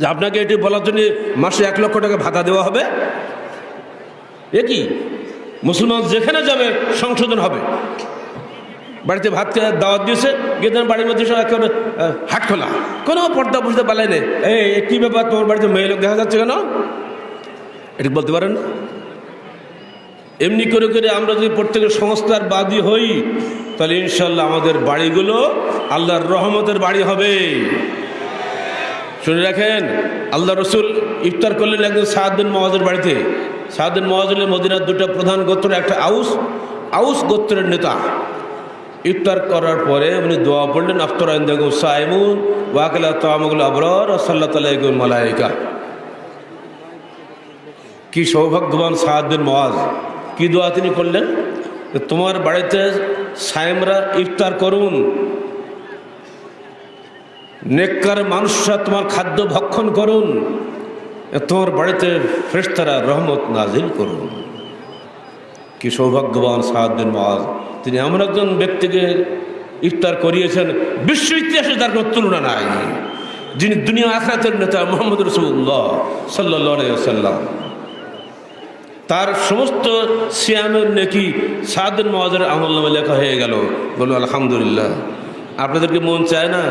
S2: যে আপনাকে এটি বলার জন্য মাসে এক লক্ষ টাকা ভাতা দেওয়া হবে। এ কি? মুসলমান যেখানে যাবে সংশোধন হবে। বাড়িতে ভাত খেয়ে দাওয়াত দিয়েছে, গিয়ে বাড়ির মধ্যে একেবারে হাট খোলা। কোনো পর্দা বুঝতে পারলে নেই। এই কী ব্যাপার তোমার বাড়িতে মেয়ে লোক দেখা যাচ্ছে কেন? এটা বলতে পারেন? এমনি করে করে আমরা যদি প্রত্যেকের সংস্থার বাদী হই, তাহলে ইনশাল্লাহ আমাদের বাড়িগুলো আল্লাহর রহমতের বাড়ি হবে। শুনে রাখেন আল্লাহ রসুল ইফতার করলেন একদিন সাহাদ্দিন মহাজের বাড়িতে। সাহাদ্দিন মহাজের মদিনার দুটো প্রধান গোত্র একটা আউস। আউস গোত্রের নেতা। ইফতার করার পরে উনি দোয়া পড়লেন, আফতর আইন্দাগু সাইমুন ওয়াকিলা তামগুল আবরর সাল্লাহ তালাইকুল মালাইকা। কি সৌভাগ্যবান সাহাদ্দিন মহাজ কি দোয়া তিনি করলেন? তোমার বাড়িতে সায়েমরা ইফতার করুন। নেককার মানুষরা তোমার খাদ্য ভক্ষণ করুন। তোমার বাড়িতে ফ্রেশতারা রহমত নাজিল করুন। কি সৌভাগ্যবান সাহাদ্দিন মহাজ তিনি এমন একজন ব্যক্তিকে ইফতার করিয়েছেন, বিশ্ব ইতিহাসে তার কোনো তুলনা নাই। যিনি দুনিয়া আখরাতের নেতা মোহাম্মদ রসুল্লাহ সাল্লাহ তার সমস্ত সিয়ামের নেকি সাদিন মহাজের আমল নামে লেখা হয়ে গেল। বলুন, আলহামদুলিল্লাহ। আপনাদেরকে মন চায় না?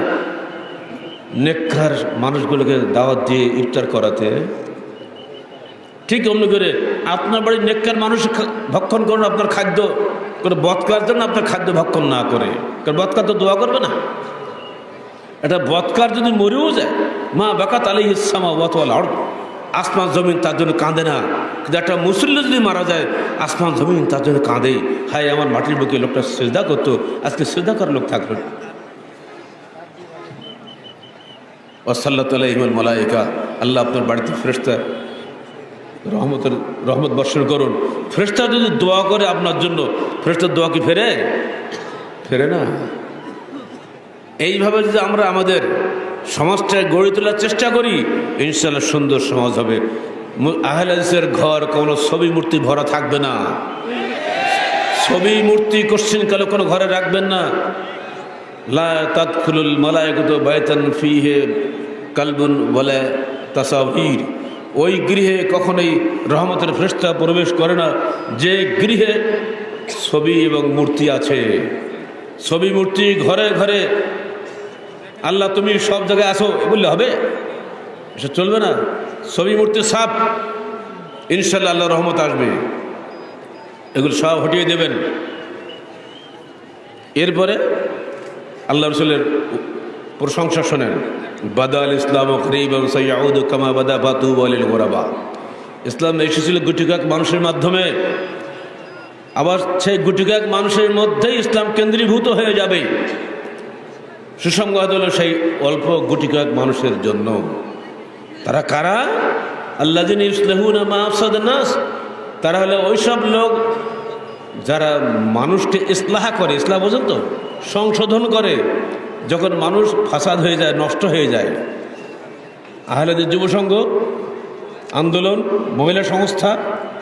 S2: নেককার মানুষগুলোকে দাওয়াত দিয়ে ইফতার করাতে? ঠিক অমনি করে আপনার বাড়ির নেককার মানুষ ভক্ষণ করুন, আপনার খাদ্য করে বৎকার জন্য আপনার খাদ্য ভক্ষণ না করে। কারণ বৎকার তো দোয়া করবে না। এটা বৎকার যদি মরেও যায়, মা বাকাত আলী ইসলামা ওয়াতওয়াল আড় আসমান, জমিন তার জন্য কাঁদে না। কিন্তু একটা মুসল্লি যদি মারা যায়, আসমান, জমিন তার জন্য কাঁদে। হায়, আমার মাটির বুকে লোকটা সেজদা করতো, আজকে সেজদা করার লোক থাকল না। ওসাল্লা তালা ইমল মালাইকা, আল্লাহ আপনার বাড়িতে ফেরেস্তা রহমতের, রহমত বর্ষণ করুন। ফেরেস্তা যদি দোয়া করে আপনার জন্য ফেরেস্তার দোয়া কি ফেরে? ফেরে না। এইভাবে যদি আমরা আমাদের সমাজটা গড়ে তোলার চেষ্টা করি ইনশাল্লাহ সুন্দর সমাজ হবে। মু- আহলে হাদিসের ঘর কোনো ছবি মূর্তি ভরা থাকবে না। ছবি মূর্তি কোশ্চিন কালে কোনো ঘরে রাখবেন না। লা তাদখুলুল মালায়িকাত বাইতান ফিহে কালবুন বলে তাসাবির ওই গৃহে কখনোই রহমতের ফেরেশতা প্রবেশ করে না। যে গৃহে ছবি এবং মূর্তি আছে, ছবি, মূর্তি ঘরে ঘরে। আল্লাহ, তুমি সব জায়গায় আসো বললে হবে? এসব চলবে না। ছবি, মূর্তি সাপ ইনশাল্লাহ আল্লাহ রহমত আসবে। এগুলো সব হটিয়ে দেবেন। এরপরে আল্লাহ রসুলের প্রশংসা শোনেন। বাদা আল ইসলাম করিব সৈয়াউদ কামা বাদা বাতু বলিল গোরাবা। ইসলাম এসেছিল গুটিকাক মানুষের মাধ্যমে। আবার সেই গুটিকাক মানুষের মধ্যেই ইসলাম কেন্দ্রীভূত হয়ে যাবে। সুসংবাদ হলো সেই অল্প গুটিকাক মানুষের জন্য। তারা কারা? আল্লাহ দিন ইসলাহুন মাফসাদ নাস। তারা হলো ওইসব লোক যারা মানুষকে ইসলাহা করে, ইসলাহ বোঝেন তো? সংশোধন করে। যখন মানুষ ফাসাদ হয়ে যায়, নষ্ট হয়ে যায়, আহলেদের যুবসংঘ আন্দোলন, মহিলা সংস্থা,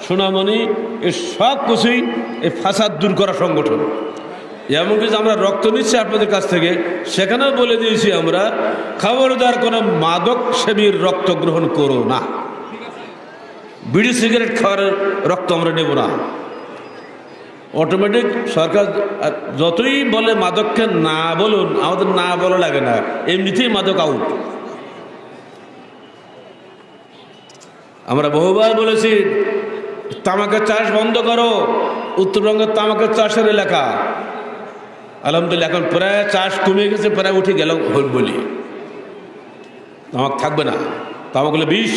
S2: সোনামণি, এ সব কিছুই এই ফাসাদ দূর করা সংগঠন। এমনকি যে আমরা রক্ত নিচ্ছি আপনাদের কাছ থেকে, সেখানেও বলে দিয়েছি আমরা, খবরদার কোনো মাদক সেবীর রক্ত গ্রহণ করো না। বিড়ি, সিগারেট খাওয়ার রক্ত আমরা নেব না। অটোমেটিক সরকার যতই বলে মাদককে না বলুন, আমাদের না বলা লাগে না। এমনিতেই মাদক আউট আমরা বহুবার বলেছি তামাকের চাষ বন্ধ করো, উত্তরবঙ্গের তামাকের চাষের এলাকা। আলহামদুলিল্লাহ, এখন প্রায় চাষ কমে গেছে, প্রায় উঠে গেল বলি তামাক থাকবে না। তামাক হলে বিষ।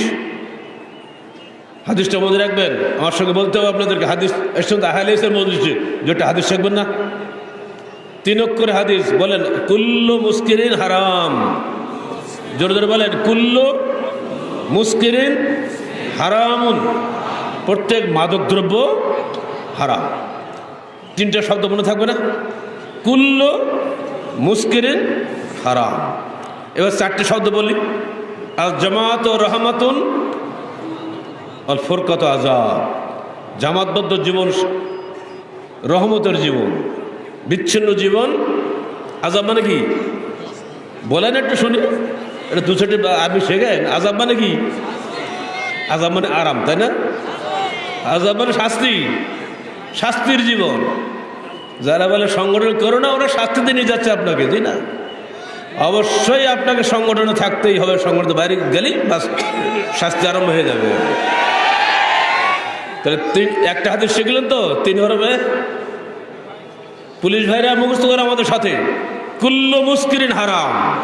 S2: হাদিসটা মনে রাখবেন? আমার সঙ্গে বলতে হবে আপনাদেরকে, হাদিস সঙ্গে আহালিসের মজলিসে যেটা হাদিস রাখবেন না? তিন অক্ষরে হাদিস, বলেন, কুল্লু মুস্কিরিন হারাম। জোরে জোরে বলেন, কুল্লু মুস্কিরিন হারামুন। প্রত্যেক মাদকদ্রব্য হারাম। তিনটা শব্দ মনে থাকবে না? কুল্লু মুস্কিরিন হারাম। এবার চারটে শব্দ বলি। আর জামাত ও রহমাতুন অল ফোরকত আজাব জামাতবদ্ধ জীবন, রহমতের জীবন, বিচ্ছিন্ন জীবন আজাব মানে কি? বলেন একটু শুনি। এটা দু চারটে আপনি শেখেন। আজাব মানে কি? আজাব মানে আরাম, তাই না? আজাব মানে শাস্তি, শাস্তির জীবন। যারা বলে সংগঠন করো না, ওরা শাস্তিতে নিয়ে যাচ্ছে আপনাকে, তাই না? অবশ্যই আপনাকে সংগঠনে থাকতেই হবে। সংগঠন বাইরে গেলেই বাস, শাস্তি আরম্ভ হয়ে যাবে। তাহলে তিন একটা হাতে শিখলেন তো? তিন হরবে পুলিশ ভাইরা মুখস্থ করে আমাদের সাথে। কুল্লু মুস্কিরিন হারাম।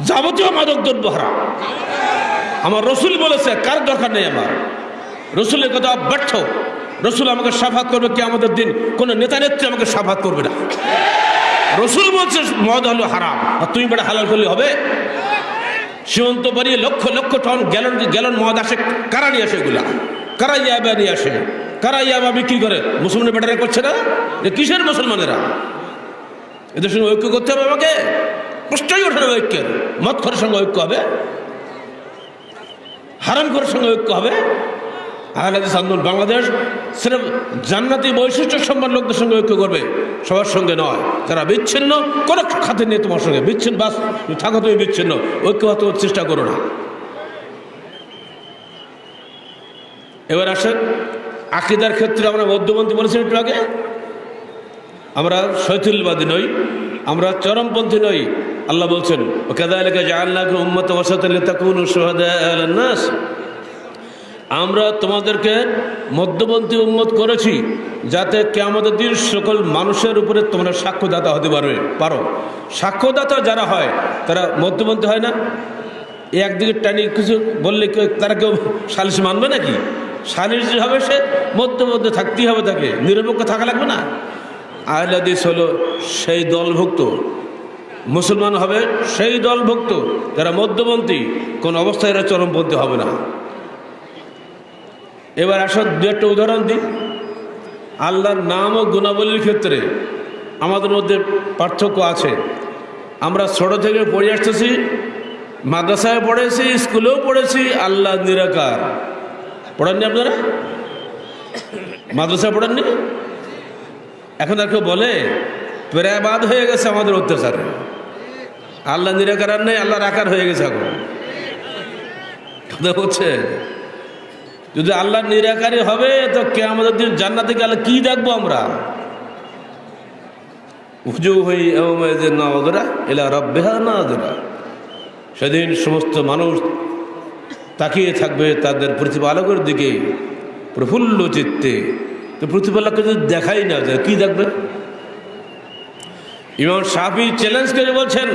S2: যাবতীয় মাদক দ্রব্য হারাম। আমার রসুল বলেছে, কার দরকার নেই আমার? রসুলের কথা ব্যর্থ। রসুল আমাকে সাফাত করবে কি আমাদের দিন। কোনো নেতা নেত্রী আমাকে সাফাত করবে না। রসুল বলছে, মদ হলো হারাম। আর তুমি বেটা হালাল করলে হবে? সীমন্ত বাড়িয়ে lakh lakh ton gallon gallon মদ আসে। কারা নিয়ে আসে এগুলা? কারা ইয়াবা নিয়ে আসে। কারা ইয়াবা বিক্রি করে। মুসলমানের বেটারা করছে না? যে কিসের মুসলমানেরা? এদের সঙ্গে ঐক্য করতে হবে আমাকে। কষ্টই ওঠে ঐক্যের। মদ খরের সঙ্গে ঐক্য হবে। হারাম করার সঙ্গে ঐক্য হবে। আহলাদিস আন্দোলন বাংলাদেশ সিরেফ জান্নাতি বৈশিষ্ট্য সম্মান লোকদের সঙ্গে ঐক্য করবে। সবার সঙ্গে নয়। যারা বিচ্ছিন্ন, কোনো খাতে নেই তোমার সঙ্গে। বিচ্ছিন্ন, বাস থাকো তুমি বিচ্ছিন্ন। ঐক্য হতে চেষ্টা করো না। এবার আসেন, আকিদার ক্ষেত্রে আমরা মধ্যপন্থী বলেছেন একটু আগে, আমরা শৈথুলবাদী নই, আমরা চরমপন্থী নই। আল্লাহ বলছেন নাস। আমরা তোমাদেরকে মধ্যপন্থী উন্মত করেছি যাতে কেমতের দিন সকল মানুষের উপরে তোমরা সাক্ষ্যদাতা হতে পারবে। পারো। সাক্ষ্যদাতা যারা হয়, তারা মধ্যপন্থী হয় না। একদিকে টানি কিছু বললে কেউ তারা কেউ সালিশ মানবে নাকি? সালিশ যে হবে সে মধ্যে মধ্যমধ্যে থাকতেই হবে তাকে। নিরপেক্ষ থাকা লাগবে না। আহলাদিস হলো সেই দলভুক্ত। মুসলমান হবে সেই দলভুক্ত। যারা মধ্যপন্থী, কোন অবস্থায় এরা চরমপন্থী হবে না। এবার আসো দু একটা উদাহরণ দিই। আল্লাহর নাম ও গুণাবলীর ক্ষেত্রে আমাদের মধ্যে পার্থক্য আছে। আমরা ছোট থেকে পড়ে আসতেছি, মাদ্রাসায় পড়েছি, স্কুলেও পড়েছি, আল্লাহ নিরাকার। পড়েননি আপনারা? মাদ্রাসায় পড়েননি? এখন আর কেউ বলে প্রায় হয়ে গেছে আমাদের অত্যাচারে। আল্লাহ নিরাকার নেই আল্লাহর আকার হয়ে গেছে এখন। কথা হচ্ছে, যদি আল্লাহ নিরাকারী হবে, তো কে আমাদের দিন জান্নাতে গেলে কি দেখব আমরা? উজু এলা সেদিন সমস্ত মানুষ তাকিয়ে থাকবে তাদের প্রতিপালকের দিকে প্রফুল্ল চিত্তে। তো প্রতিপালককে যদি দেখাই না যায়, কি দেখবে? ইমাম সাফি চ্যালেঞ্জ করে বলছেন,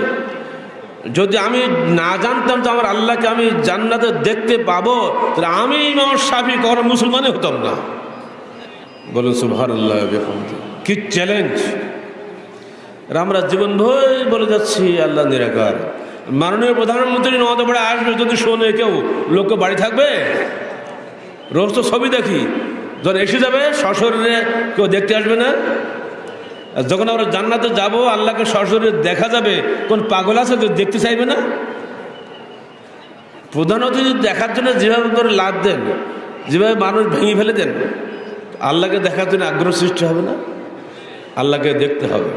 S2: যদি আমি না জানতাম তো আমার আল্লাহকে আমি জান্নাতে দেখতে পাবো, তাহলে আমি ইমাম সাফি কখনো মুসলমানই হতাম না। বলুন সুভার আল্লাহ কি চ্যালেঞ্জ আমরা জীবন ভয় বলে যাচ্ছি, আল্লাহ নিরাকার। মাননীয় প্রধানমন্ত্রী নদ পড়ে আসবে যদি শোনে কেউ লোককে বাড়ি থাকবে? রোজ তো ছবি দেখি। যখন এসে যাবে, সশরীরে কেউ দেখতে আসবে না। যখন আমরা জান্নাতে যাব, আল্লাহকে সরাসরি দেখা যাবে, কোন পাগল আছে যে দেখতে চাইবে না? প্রধান অতিথি দেখার জন্য যেভাবে করে লাভ দেন, যেভাবে মানুষ ভেঙে ফেলে দেন, আল্লাহকে দেখার জন্য আগ্রহ সৃষ্টি হবে না? আল্লাহকে দেখতে হবে।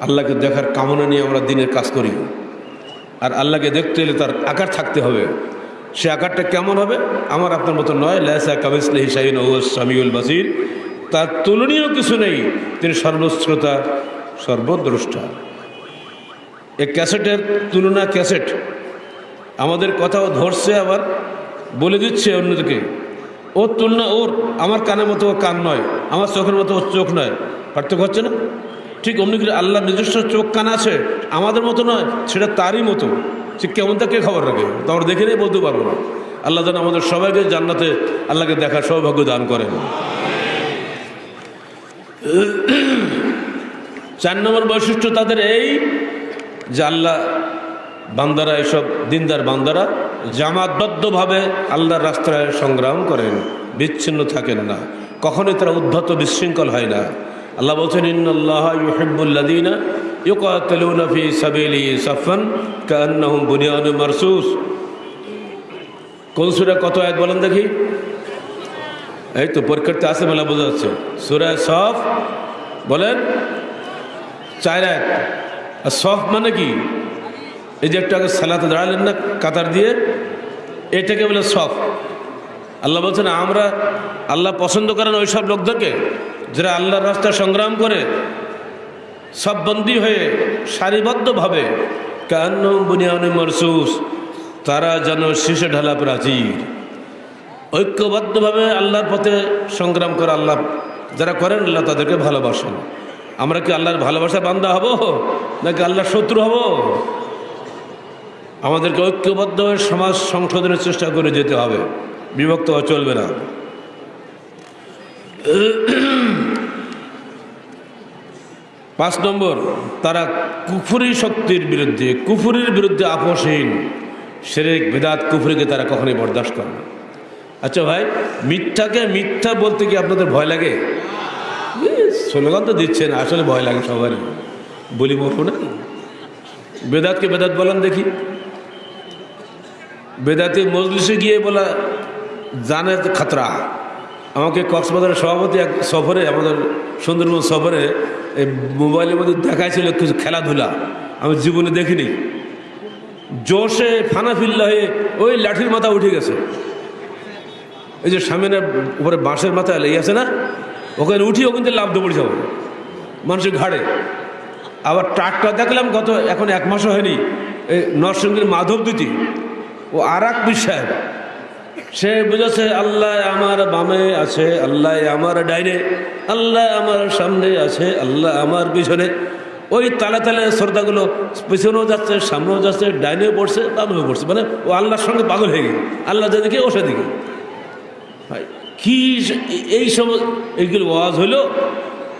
S2: আল্লাহকে দেখার কামনা নিয়ে আমরা দিনের কাজ করি। আর আল্লাহকে দেখতে এলে তার আকার থাকতে হবে। সে আকারটা কেমন হবে? আমার আপনার মতো নয়। লেসা কাবিসলে হিসাইন ও সামিউল বাসির। তার তুলনীয় কিছু নেই। তিনি সর্বশ্রোতা, সর্বদ্রষ্টা। এ ক্যাসেটের তুলনা ক্যাসেট। আমাদের কথাও ধরছে আবার, বলে দিচ্ছে অন্যদিকে। ওর তুলনা ওর। আমার কানের মতো ও কান নয়। আমার চোখের মতো ওর চোখ নয়। পার্থক্য হচ্ছে না? ঠিক অমনি করে আল্লাহ নিজস্ব চোখ কান আছে, আমাদের মতো নয়, সেটা তারই মতো। সে কেমন তাকে খবর রাখে? তো দেখে নিয়ে বলতে পারব না। আল্লাহ যেন আমাদের সবাইকে জান্নাতে আল্লাহকে দেখার সৌভাগ্য দান করেন। চার নম্বর বৈশিষ্ট্য তাদের এই যে আল্লাহ বান্দারা, এসব দিনদার বান্দারা জামাতবদ্ধভাবে আল্লাহর রাস্তায় সংগ্রাম করেন, বিচ্ছিন্ন থাকেন না। কখনোই তারা উদ্ধত বিশৃঙ্খল হয় না। আল্লাহ বলছেন ইন্নআল্লাহ ইউহিবুল্লাদিনা ইউকাতালুনা ফি সাবিলি সাফান কান্নাহুম বুনিয়ানু মারসুস. কোন সুরা কত আয়াত বলেন দেখি? এই তো পরীক্ষার্থী আসে মেলা বোঝা যাচ্ছে। সুরায় সফ বলেন, চার আয়াত। আর সফ মানে কি? এই যে একটু আগে সালাতে দাঁড়ালেন না কাতার দিয়ে, এটাকে বলে সফ। আল্লাহ বলছেন, আমরা আল্লাহ পছন্দ করেন ওই সব লোকদেরকে? যারা আল্লাহর রাস্তায় সংগ্রাম করে, সব বন্দী হয়ে সারিবদ্ধভাবে কান্ন বুনিয়ানে মরসুস, তারা যেন শীর্ষে ঢালা প্রাচীর। ঐক্যবদ্ধভাবে আল্লাহর পথে সংগ্রাম করে আল্লাহ, যারা করেন আল্লাহ তাদেরকে ভালোবাসেন। আমরা কি আল্লাহর ভালোবাসা বান্দা হব, নাকি আল্লাহর শত্রু হব? আমাদেরকে ঐক্যবদ্ধ হয়ে সমাজ সংশোধনের চেষ্টা করে যেতে হবে। বিভক্ত চলবে না। পাঁচ নম্বর, তারা কুফুরি শক্তির বিরুদ্ধে, কুফুরির বিরুদ্ধে আপোষহীন। সেরেক, বেদাত, কুফুরিকে তারা কখনোই বরদাস্ত করে না। আচ্ছা ভাই, মিথ্যাকে মিথ্যা বলতে কি আপনাদের ভয় লাগে? স্লোগান তো দিচ্ছেন, আসলে ভয় লাগে সবারই বলি বলব না। বেদাতকে বেদাত বলেন দেখি। বেদাতে মজলিসে গিয়ে বলা জানে খাতরা। আমাকে কক্সবাজারের সভাপতি এক সফরে, আমাদের সুন্দরবন সফরে, এই মোবাইলের মধ্যে দেখাইছিল কিছু খেলাধুলা। আমি জীবনে দেখিনি। জোশে ফানাফিল্লা হয়ে ওই লাঠির মাথা উঠে গেছে। এই যে সামনের উপরে বাঁশের মাথায় লেগে আছে না? ওখানে উঠি ওখান থেকে লাভ দৌড়ে যাব মানুষের ঘাড়ে। আবার ট্রাকটা দেখলাম গত এখন এক মাসও হয়নি, এই নরসিংদীর মাধব দুটি ও আর এক সাহেব। সে বুঝেছে আল্লাহ আমার বামে আছে আল্লাহ আমার ডাইনে আল্লাহ আমার সামনে আছে আল্লাহ আমার পিছনে। ওই তালে তালে শ্রদ্ধাগুলো পিছনেও যাচ্ছে সামনেও যাচ্ছে ডাইনেও পড়ছে বামেও পড়ছে। মানে ও আল্লাহর সঙ্গে পাগল হয়ে গেল আল্লাহ যেদিকে ও সেদিকে। ভাই, কি এই সব এইগুলো ওয়াজ হইল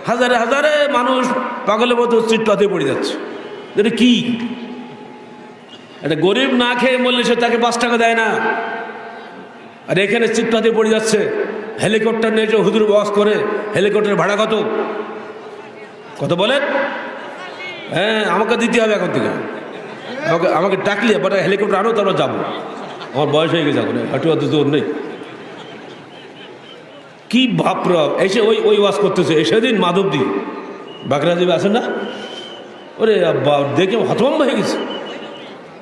S2: হাজারে হাজারে মানুষ পাগলের মতো চিটপাতে পড়ে যাচ্ছে। এটা কি? একটা গরিব না খেয়ে মরলে সে তাকে পাঁচ টাকা দেয় না। আর এখানে চিটপাতে পড়ে যাচ্ছে। হেলিকপ্টার নিয়ে যে হুজুর ওয়াজ করে হেলিকপ্টারের ভাড়া কত? কত বলেন? হ্যাঁ আমাকে দিতে হবে এখন থেকে। আমাকে আমাকে ডাকলে বাট হেলিকপ্টার আনো তারপর যাব। আমার বয়স হয়ে গেছে এখন, হাঁটু হাতে জোর নেই। কি বাপরা এসে ওই ওই ওয়াজ করতেছে। সেদিন মাধবদি বাগরাদেবী আছেন না? ওরে দেখে হতভম্ব হয়ে গেছে।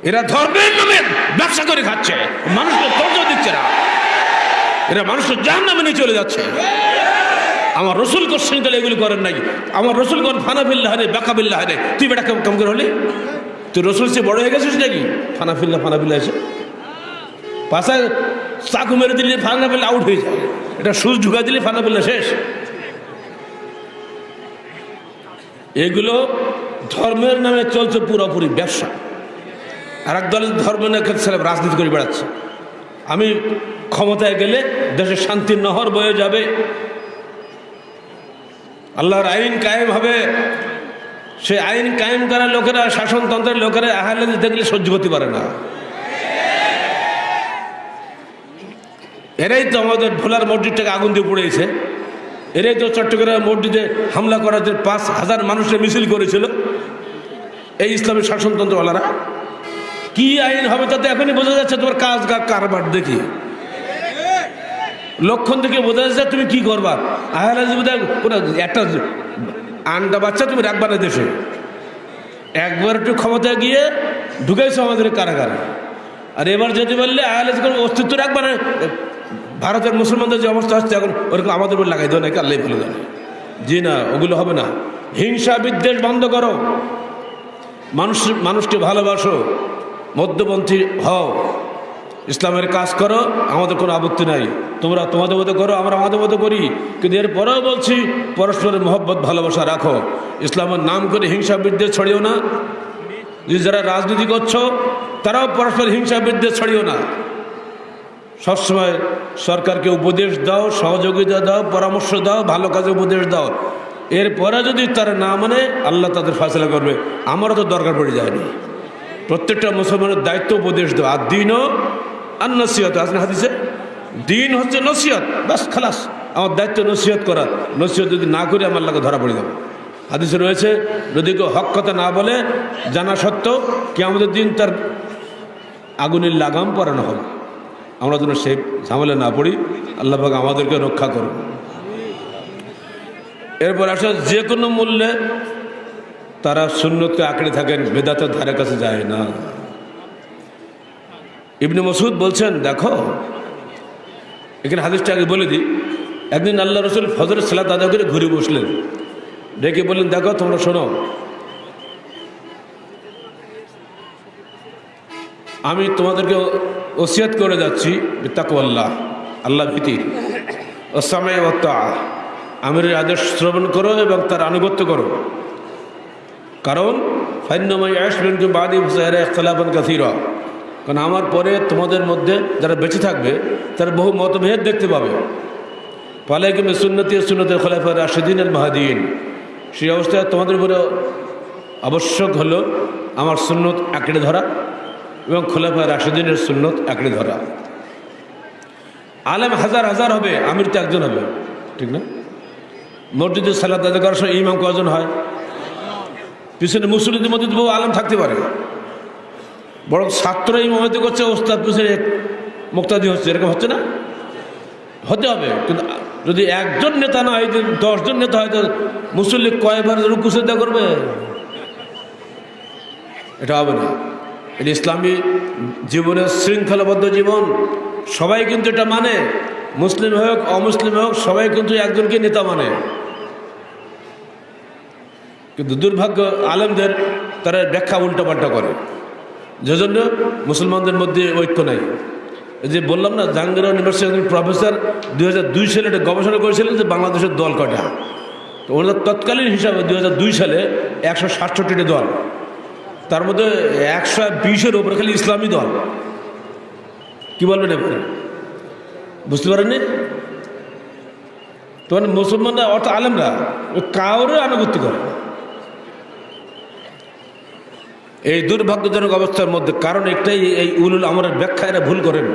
S2: এরা ধর্মের নামে ব্যবসা করে খাচ্ছে। মানুষকে ধৈর্য দিচ্ছে না। এরা মানুষের জাহান নামে নিয়ে চলে যাচ্ছে। আমার রসুল কোশ্চেন গেলে এগুলি করেন নাই। আমার রসুল করেন ফানাফিল্লা হারে বেকাবিল্লা হারে। তুই বেটা কেমন করে হলি? তুই রসুল সে বড় হয়ে গেছিস নাকি? ফানাফিল্লা ফানাফিল্লা এসে। পাশায় চাকু মেরে দিলে ফানাফিল্লা আউট হয়ে যায়। এটা সুচ ঢুকা দিলে ফানাফিল্লা শেষ। এগুলো ধর্মের নামে চলছে পুরোপুরি ব্যবসা। আর এক দলের ধর্ম নিয়ে রাজনীতি করে বেড়াচ্ছে। আমি ক্ষমতায় গেলে দেশে শান্তির নহর বয়ে যাবে। আল্লাহর আইন কায়েম হবে। সে আইন কায়েম করার লোকেরা, শাসনতন্ত্রের লোকেরা আহলে দেখলে সহ্য করতে পারে না। এরাই তো আমাদের ভোলার মসজিদটাকে আগুন দিয়ে পড়েছে এরাই তো চট্টগ্রাম মসজিদে হামলা করার জন্য পাঁচ হাজার মানুষের মিছিল করেছিল। এই ইসলামের শাসনতন্ত্রওয়ালারা। কি আইন হবে তাতে এখনই বোঝা যাচ্ছে তোমার কাজ কারবার দেখি। লক্ষণ থেকে বোঝা যাচ্ছে তুমি কি করবা। আহলে জীবিতা কোনো একটা আন্ডা বাচ্চা তুমি রাখবা না দেশে। একবার একটু ক্ষমতায় গিয়ে ঢুকাইছো আমাদের কারাগারে। আর এবার যদি বললে আহলে কোনো অস্তিত্ব রাখবা না, ভারতের মুসলমানদের যে অবস্থা হচ্ছে এখন ওরকম আমাদের উপর লাগাই দেবো নাকি আল্লাহ ভালো জানে জি না, ওগুলো হবে না। হিংসা বিদ্বেষ বন্ধ করো। মানুষ মানুষকে ভালোবাসো। মধ্যপন্থী হও। ইসলামের কাজ করো, আমাদের কোনো আপত্তি নাই। তোমরা তোমাদের মতো করো, আমরা আমাদের মতো করি। কিন্তু এরপরেও বলছি, পরস্পরের মহব্বত, ভালোবাসা রাখো। ইসলামের নাম করে হিংসা বিদ্বেষ ছড়িও না। যারা রাজনীতি করছ, তারাও পরস্পর হিংসা বিদ্বেষ ছড়িও না। সবসময় সরকারকে উপদেশ দাও, সহযোগিতা দাও, পরামর্শ দাও, ভালো কাজে উপদেশ দাও। এরপরে যদি তারা না মানে আল্লাহ তাদের ফাসলা করবে। আমারও তো দরকার পড়ে যায়নি। প্রত্যেকটা মুসলমানের দায়িত্ব উপদেশ দেওয়া আর দিনও আর নসিহত আসলে হাদিসে? দিন হচ্ছে নসিহত বাস খালাস। আমার দায়িত্ব নসিহত করা। নসিহত যদি না করি আমার লাগে ধরা পড়ে যাবে। হাদিসে রয়েছে, যদি কেউ হক কথা না বলে, জানা সত্ত্বেও কি আমাদের দিন তার আগুনের লাগাম পরানো হবে। আমরা যেন সেই ঝামেলা না পড়ি। আল্লাহ পাক আমাদেরকে রক্ষা করুন এরপর আসে, যে কোনো মূল্যে তারা শূন্যতকে আঁকড়ে থাকেন, বেদাতের ধারে কাছে যায় না। ইবনে মসুদ বলছেন, দেখো, এখানে হাদিসটা আগে বলে দিই। একদিন আল্লাহ রসুল ফজর সালাত আদা করে ঘুরে বসলেন। ডেকে বললেন, দেখো, তোমরা শোনো। আমি তোমাদেরকে ওসিয়াত করে যাচ্ছি তাকু আল্লাহ ভীতি। ও সময় আমির আদেশ শ্রবণ করো এবং তার আনুগত্য করো। কারণ ফাইন্নময় আসবেন বাদি হুসাইরা ইখতলাফান কাসিরা। কারণ আমার পরে তোমাদের মধ্যে যারা বেঁচে থাকবে, তারা বহু মতভেদ দেখতে পাবে। পালে কিন্তু সুন্নতি সুন্নতের খোলাফা রাশেদিন আল মাহাদিন। সেই অবস্থায় তোমাদের উপরে আবশ্যক হলো আমার সুন্নত আঁকড়ে ধরা এবং খোলাফা রাশেদিনের সুন্নত আঁকড়ে ধরা। আলেম হাজার হাজার হবে, আমির তো একজন হবে, ঠিক না? মসজিদের সালাদ করার সময় ইমাম কজন হয়? পিছনে মুসলিমদের মধ্যে বহু আলেম থাকতে পারে। বরং ছাত্র ইমামতি করছে, ওস্তাদ পিছনে মুক্তাদি হচ্ছে। এরকম হচ্ছে না? হতে হবে, কিন্তু যদি একজন নেতা না হয় দশজন নেতা হয়, তো মুসল্লি কয়বার রুকু শ্রদ্ধা করবে? এটা হবে না। এটা ইসলামী জীবনের শৃঙ্খলাবদ্ধ জীবন। সবাই কিন্তু এটা মানে। মুসলিম হোক, অমুসলিম হোক, সবাই কিন্তু একজনকে নেতা মানে। কিন্তু দুর্ভাগ্য আলেমদের, তারা ব্যাখ্যা উল্টোপাল্টা করে। যে জন্য মুসলমানদের মধ্যে ঐক্য নাই। যে বললাম না জাহাঙ্গীর ইউনিভার্সিটির প্রফেসর দুই হাজার দুই সালে একটা গবেষণা করেছিলেন যে বাংলাদেশের দল কটা তো ওনাদের তৎকালীন হিসাবে দুই হাজার দুই সালে একশো সাতষট্টিটি দল। তার মধ্যে একশো বিশের ওপরে খালি ইসলামী দল। কি বলবেন এবারে বুঝতে পারেননি? তোমার মুসলমানরা অর্থাৎ আলেমরা কাউরে আনুগত্য করে। এই দুর্ভাগ্যজনক অবস্থার মধ্যে কারণ একটাই, এই উলুল আমরের ব্যাখ্যা, এরা ভুল করেন।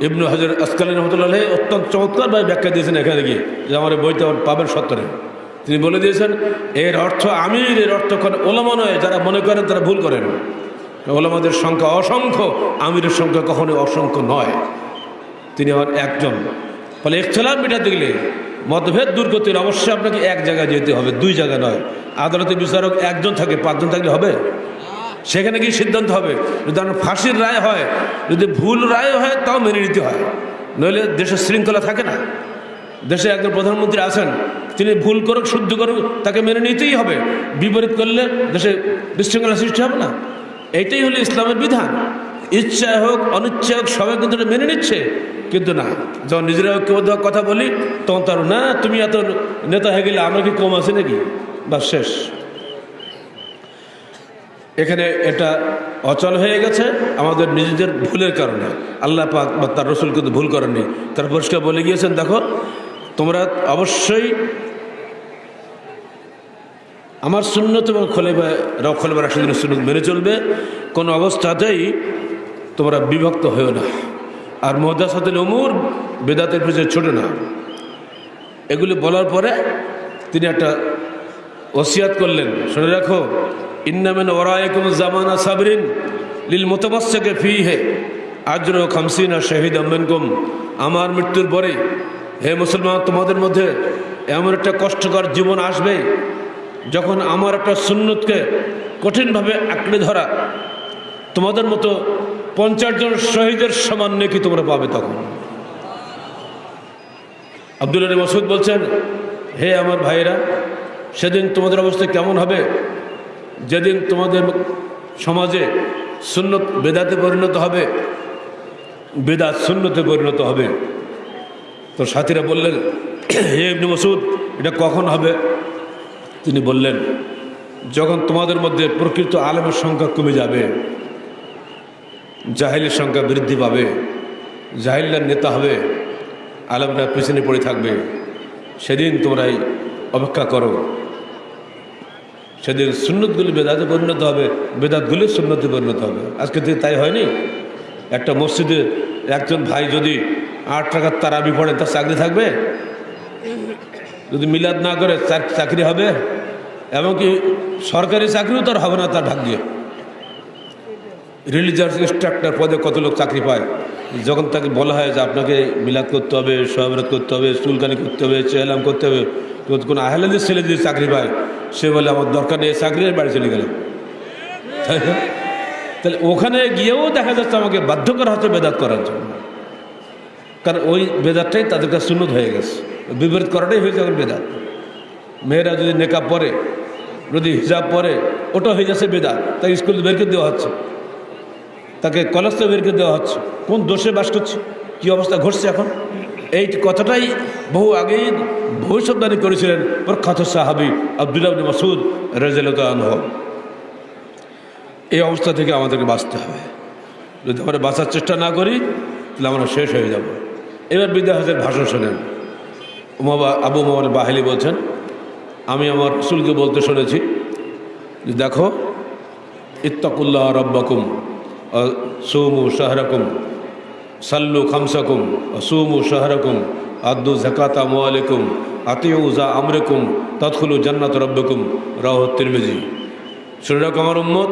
S2: ইবনু হাজর আসকালী রহমতুল্লাহ অত্যন্ত চমৎকারভাবে ব্যাখ্যা দিয়েছেন এখানে গিয়ে যে আমার এই বইটা পাবেন সত্তরে। তিনি বলে দিয়েছেন, এর অর্থ আমির, এর অর্থ ওলামা নয়, যারা মনে করেন তারা ভুল করেন। ওলামাদের সংখ্যা অসংখ্য, আমিরের সংখ্যা কখনোই অসংখ্য নয়। তিনি আমার একজন। ফলে একচলাম মেটাতে গেলে মতভেদ দূর করতে হলে অবশ্যই আপনাকে এক জায়গায় যেতে হবে, দুই জায়গা নয়। আদালতে বিচারক একজন থাকে, পাঁচজন থাকলে হবে? সেখানে গিয়ে সিদ্ধান্ত হবে, যদি আপনার ফাঁসির রায় হয়, যদি ভুল রায় হয়, তাও মেনে নিতে হয়। নইলে দেশের শৃঙ্খলা থাকে না। দেশে একজন প্রধানমন্ত্রী আছেন, তিনি ভুল করুক, শুদ্ধ করুক, তাকে মেনে নিতেই হবে। বিপরীত করলে দেশে বিশৃঙ্খলা সৃষ্টি হবে না। এইটাই হলো ইসলামের বিধান। ইচ্ছা হোক, অনিচ্ছা হোক, সবাই কিন্তু মেনে নিচ্ছে। কিন্তু না, যখন নিজেরা কেউ কথা বলি, তখন তার, না, তুমি এত নেতা হয়ে গেলে আমরা কি কম আছে নাকি? বা শেষ। এখানে এটা অচল হয়ে গেছে, আমাদের নিজেদের ভুলের কারণে। আল্লাহ পাক বা তার রসুল কিন্তু ভুল করেননি। তার পরিষ্কার বলে গিয়েছেন, দেখো, তোমরা অবশ্যই আমার সুন্নত এবং খোলেবা খোলেবা রাশিদিনের সুন্নত মেনে চলবে। কোনো অবস্থাতেই তোমরা বিভক্ত হয়েও না। আর মহদাসাতুল উমুর বেদাতের পিছনে ছোটে না। এগুলি বলার পরে তিনি একটা ওসিয়াত করলেন। শুনে রাখো ইন্নামেন ওরায়কুম জামানা সাবরিন লীল মোতাবাসকে ফি হে আজর খামসিনা শহীদ আম্মেনকুম আমার মৃত্যুর পরে, হে মুসলমান, তোমাদের মধ্যে এমন একটা কষ্টকর জীবন আসবে যখন আমার একটা সুন্নতকে কঠিনভাবে আঁকড়ে ধরা তোমাদের মতো পঞ্চাশ জন শহীদের সমান নেকি তোমরা পাবে তখন। আব্দুল আলী মসুদ বলছেন, হে আমার ভাইয়েরা, সেদিন তোমাদের অবস্থা কেমন হবে? যেদিন তোমাদের সমাজে সুন্নত বেদাতে পরিণত হবে, বেদাত শূন্যতে পরিণত হবে। তো সাথীরা বললেন, হে ইবনে মসুদ এটা কখন হবে? তিনি বললেন, যখন তোমাদের মধ্যে প্রকৃত আলেমের সংখ্যা কমে যাবে। জাহিলের সংখ্যা বৃদ্ধি পাবে জাহিল্লার নেতা হবে, আলমরা পিছনে পড়ে থাকবে। সেদিন তোমরাই অপেক্ষা করো। সেদিন সুন্নতগুলি বেদাতে পরিণত হবে, বেদাতগুলি সুন্নতে পরিণত হবে। আজকে থেকে তাই হয়নি? একটা মসজিদে একজন ভাই যদি আট টাকার তারাবি পড়ে, তার চাকরি থাকবে? যদি মিলাদ না করে চাক- চাকরি হবে? এমনকি সরকারি চাকরিও তার হবে না তার ভাগ্যে? রিলিজিয়াস ইনস্ট্রাক্টর পদে কত লোক চাকরি পায়? যখন তাকে বলা হয় যে আপনাকে মিলাদ করতে হবে, সহবরত করতে হবে, চুলকানি করতে হবে চেহলাম করতে হবে কোনো আহলাদের ছেলে যদি চাকরি পায়, সে বলে, আমার দরকার নেই এই চাকরি আমি বাড়ি চলে তাই না? তাহলে ওখানে গিয়েও দেখা যাচ্ছে আমাকে বাধ্য করা হচ্ছে বেদাত করার জন্য। কারণ ওই বেদাতটাই তাদের কাছে সুন্নত হয়ে গেছে। বিপরীত করাটাই হয়েছে এখন বেদাত। মেয়েরা যদি নেকাব পরে, যদি হিজাব পরে ওটা হয়ে যাচ্ছে বেদাত। তাকে স্কুল বের করে দেওয়া হচ্ছে। তাকে কলেজ থেকে দেওয়া হচ্ছে। কোন দোষে বাস করছে? কী অবস্থা ঘটছে এখন? এই কথাটাই বহু আগেই ভবিষ্যৎবাণী করেছিলেন প্রখ্যাত সাহাবি আব্দুল্লাহ মাসুদ রাজিয়াল আনহ। এই অবস্থা থেকে আমাদেরকে বাঁচতে হবে। যদি আমরা বাঁচার চেষ্টা না করি, তাহলে আমরা শেষ হয়ে যাব। এবার বিদ্যা হাজার ভাষণ শোনেন। উমাবা আবু মোহাম্মদ বাহিলি বলছেন, আমি আমার রসুলকে বলতে শুনেছি দেখো, ইত্তাকুল্লাহ রব্বাকুম। সৌমু শাহরাকুম, সাল্লু খামসাকুম সুমু শাহরাকুম, আদু জাকাতা মোয়ালিকুম আতিউ জা আমরেকুম তৎখুলু জান্নাত রব্বকুম রাহ তিরমিজি। শুনে রাখো আমার উম্মত,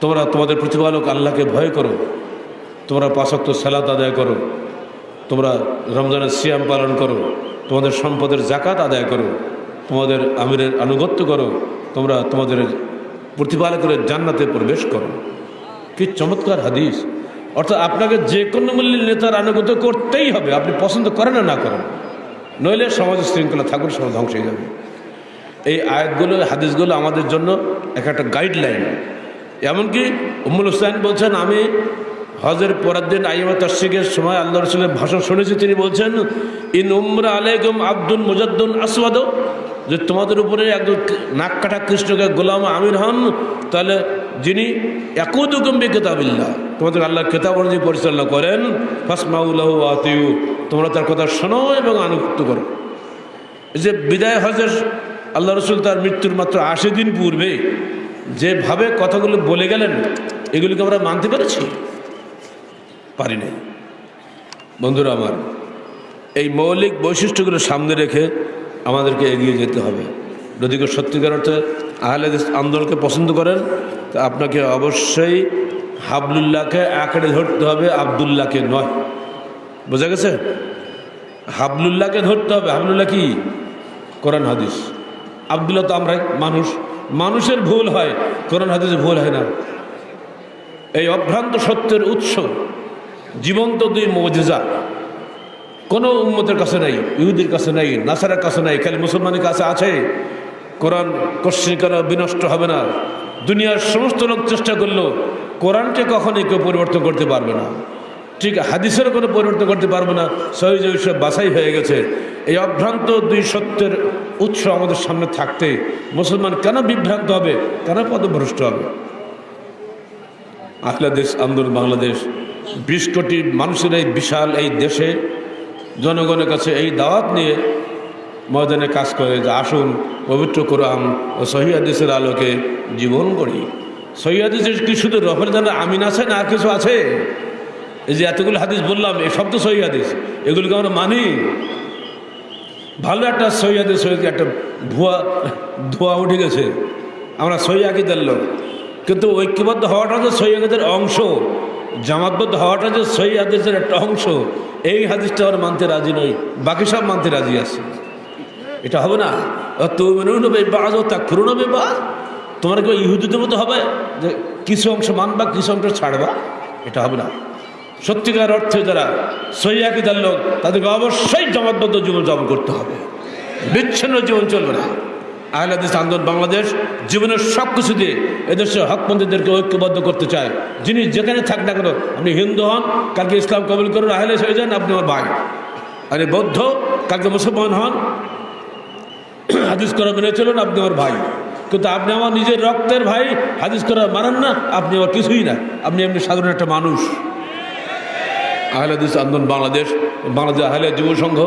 S2: তোমরা তোমাদের প্রতিপালক আল্লাহকে ভয় করো, তোমরা পাশক্ত সালাত আদায় করো, তোমরা রমজানের সিয়াম পালন করো, তোমাদের সম্পদের জাকাত আদায় করো, তোমাদের আমিরের আনুগত্য করো, তোমরা তোমাদের প্রতিপালকের জান্নাতে প্রবেশ করো। কি চমৎকার হাদিস। অর্থাৎ আপনাকে যে কোনো মূল্যের নেতার আনুগত্য করতেই হবে। আপনি পছন্দ করেন না না করেন। নইলে সমাজের শৃঙ্খলা থাকুন, সমাজ ধ্বংস হয়ে যাবে। এই আয়াতগুলো হাদিসগুলো আমাদের জন্য এক একটা গাইডলাইন এমনকি উম্মুল হুসাইন বলছেন, আমি হজের পরের দিন আইমা তশিকের সময় আল্লাহ রসুলের ভাষণ শুনেছি, তিনি বলছেন, ইন উমরা আলাইকুম আব্দুল মুজাদ্দুন আসওয়াদ। যে তোমাদের উপরে একজন নাক কাটা কৃষ্ণকে গোলাম আমির হন, তাহলে যিনি একুদুকুম বি কেতাবিল্লাহ তোমাদের আল্লাহ কেতাব অনুযায়ী পরিচালনা করেন ফাসমাউল্লাহ আতিউ। তোমরা তার কথা শোনো এবং আনুগত্য করো। যে বিদায় হজের আল্লাহ রসুল তার মৃত্যুর মাত্র আশি দিন পূর্বে যেভাবে কথাগুলো বলে গেলেন, এগুলিকে আমরা মানতে পেরেছি? পারি নাই। বন্ধুরা আমার, এই মৌলিক বৈশিষ্ট্যগুলো সামনে রেখে আমাদেরকে এগিয়ে যেতে হবে। যদি কেউ সত্যিকার অর্থে আহলে আন্দোলনকে পছন্দ করেন, তা আপনাকে অবশ্যই হাবলুল্লাহকে আঁকড়ে ধরতে হবে, আবদুল্লাহকে নয়। বোঝা গেছে? হাবলুল্লাহকে ধরতে হবে, হাবলুল্লাহ কি? কোরআন, হাদিস। আবদুল্লাহ তো আমরাই, মানুষ। মানুষের ভুল হয়, কোরআন, হাদিসে ভুল হয় না। এই অভ্রান্ত সত্যের উৎস, জীবন্ত দুই মজেজা। কোনো উম্মতের কাছে নাই, ইহুদির কাছে নাই, নাসারের কাছে নাই, খালি মুসলমানের কাছে আছে। কোরআন কশ্চিন করা বিনষ্ট হবে না। দুনিয়ার সমস্ত লোক চেষ্টা করলেও কোরআনকে কখনোই কেউ পরিবর্তন করতে পারবে না। ঠিক হাদিসেরও কোনো পরিবর্তন করতে পারবে না। সহিজ সব বাছাই হয়ে গেছে। এই অভ্রান্ত দুই সত্যের উৎস আমাদের সামনে থাকতে মুসলমান কেন বিভ্রান্ত হবে? কেন পদভ্রষ্ট হবে? আহলাদেশ, আন্দোলন, বাংলাদেশ, বিশ কোটি মানুষের এই বিশাল এই দেশে জনগণের কাছে এই দাওয়াত নিয়ে ময়দানে কাজ করে যে আসুন, পবিত্র কোরআন ও সহিদের আলোকে জীবন করি সহিদের কি শুধু রফের জানা আমিন আছে না আর কিছু আছে? এই যে এতগুলো হাদিস বললাম, এই সব তো হাদিস। এগুলিকে আমরা মানি। ভালো একটা সহি হাদিস সহি একটা ভুয়া, ধোয়া উঠে গেছে। আমরা সহি আকিদের লোক। কিন্তু ঐক্যবদ্ধ হওয়াটা যে সহি আকিদের অংশ, জামাতবদ্ধ হওয়াটা যে সহি হাদিসের একটা অংশ, এই হাদিসটা আমরা মানতে রাজি নই। বাকি সব মানতে রাজি আছে। এটা হবে না। তোমার কেউ ইহুদিদের মতো হবে যে কিছু অংশ মানবা, কিছু অংশ ছাড়বা? এটা হবে না। সত্যিকার অর্থে যারা সৈয়াকিদার লোক, তাদেরকে অবশ্যই জমাতবদ্ধ জীবন যাপন করতে হবে। বিচ্ছিন্ন জীবন চলবে না। আহলাদিস আন্দোলন বাংলাদেশ জীবনের সব কিছু দিয়ে এদেশের হকপন্থীদেরকে ঐক্যবদ্ধ করতে চায়। যিনি যেখানে থাক না কেন, আপনি হিন্দু হন, কালকে ইসলাম কবুল করুন, আহলে হয়ে যান আপনি আমার ভাই। আরে বৌদ্ধ, কালকে মুসলমান হন হাদিস করা মেনে চলুন আপনি আমার ভাই। কিন্তু আপনি আমার নিজের রক্তের ভাই, হাদিস করা মানেন না, আপনি আমার কিছুই না। আপনি এমনি সাধারণ একটা মানুষ। আহলাদিস আন্দোলন বাংলাদেশ বাংলাদেশ আহলিয়া যুব সংঘ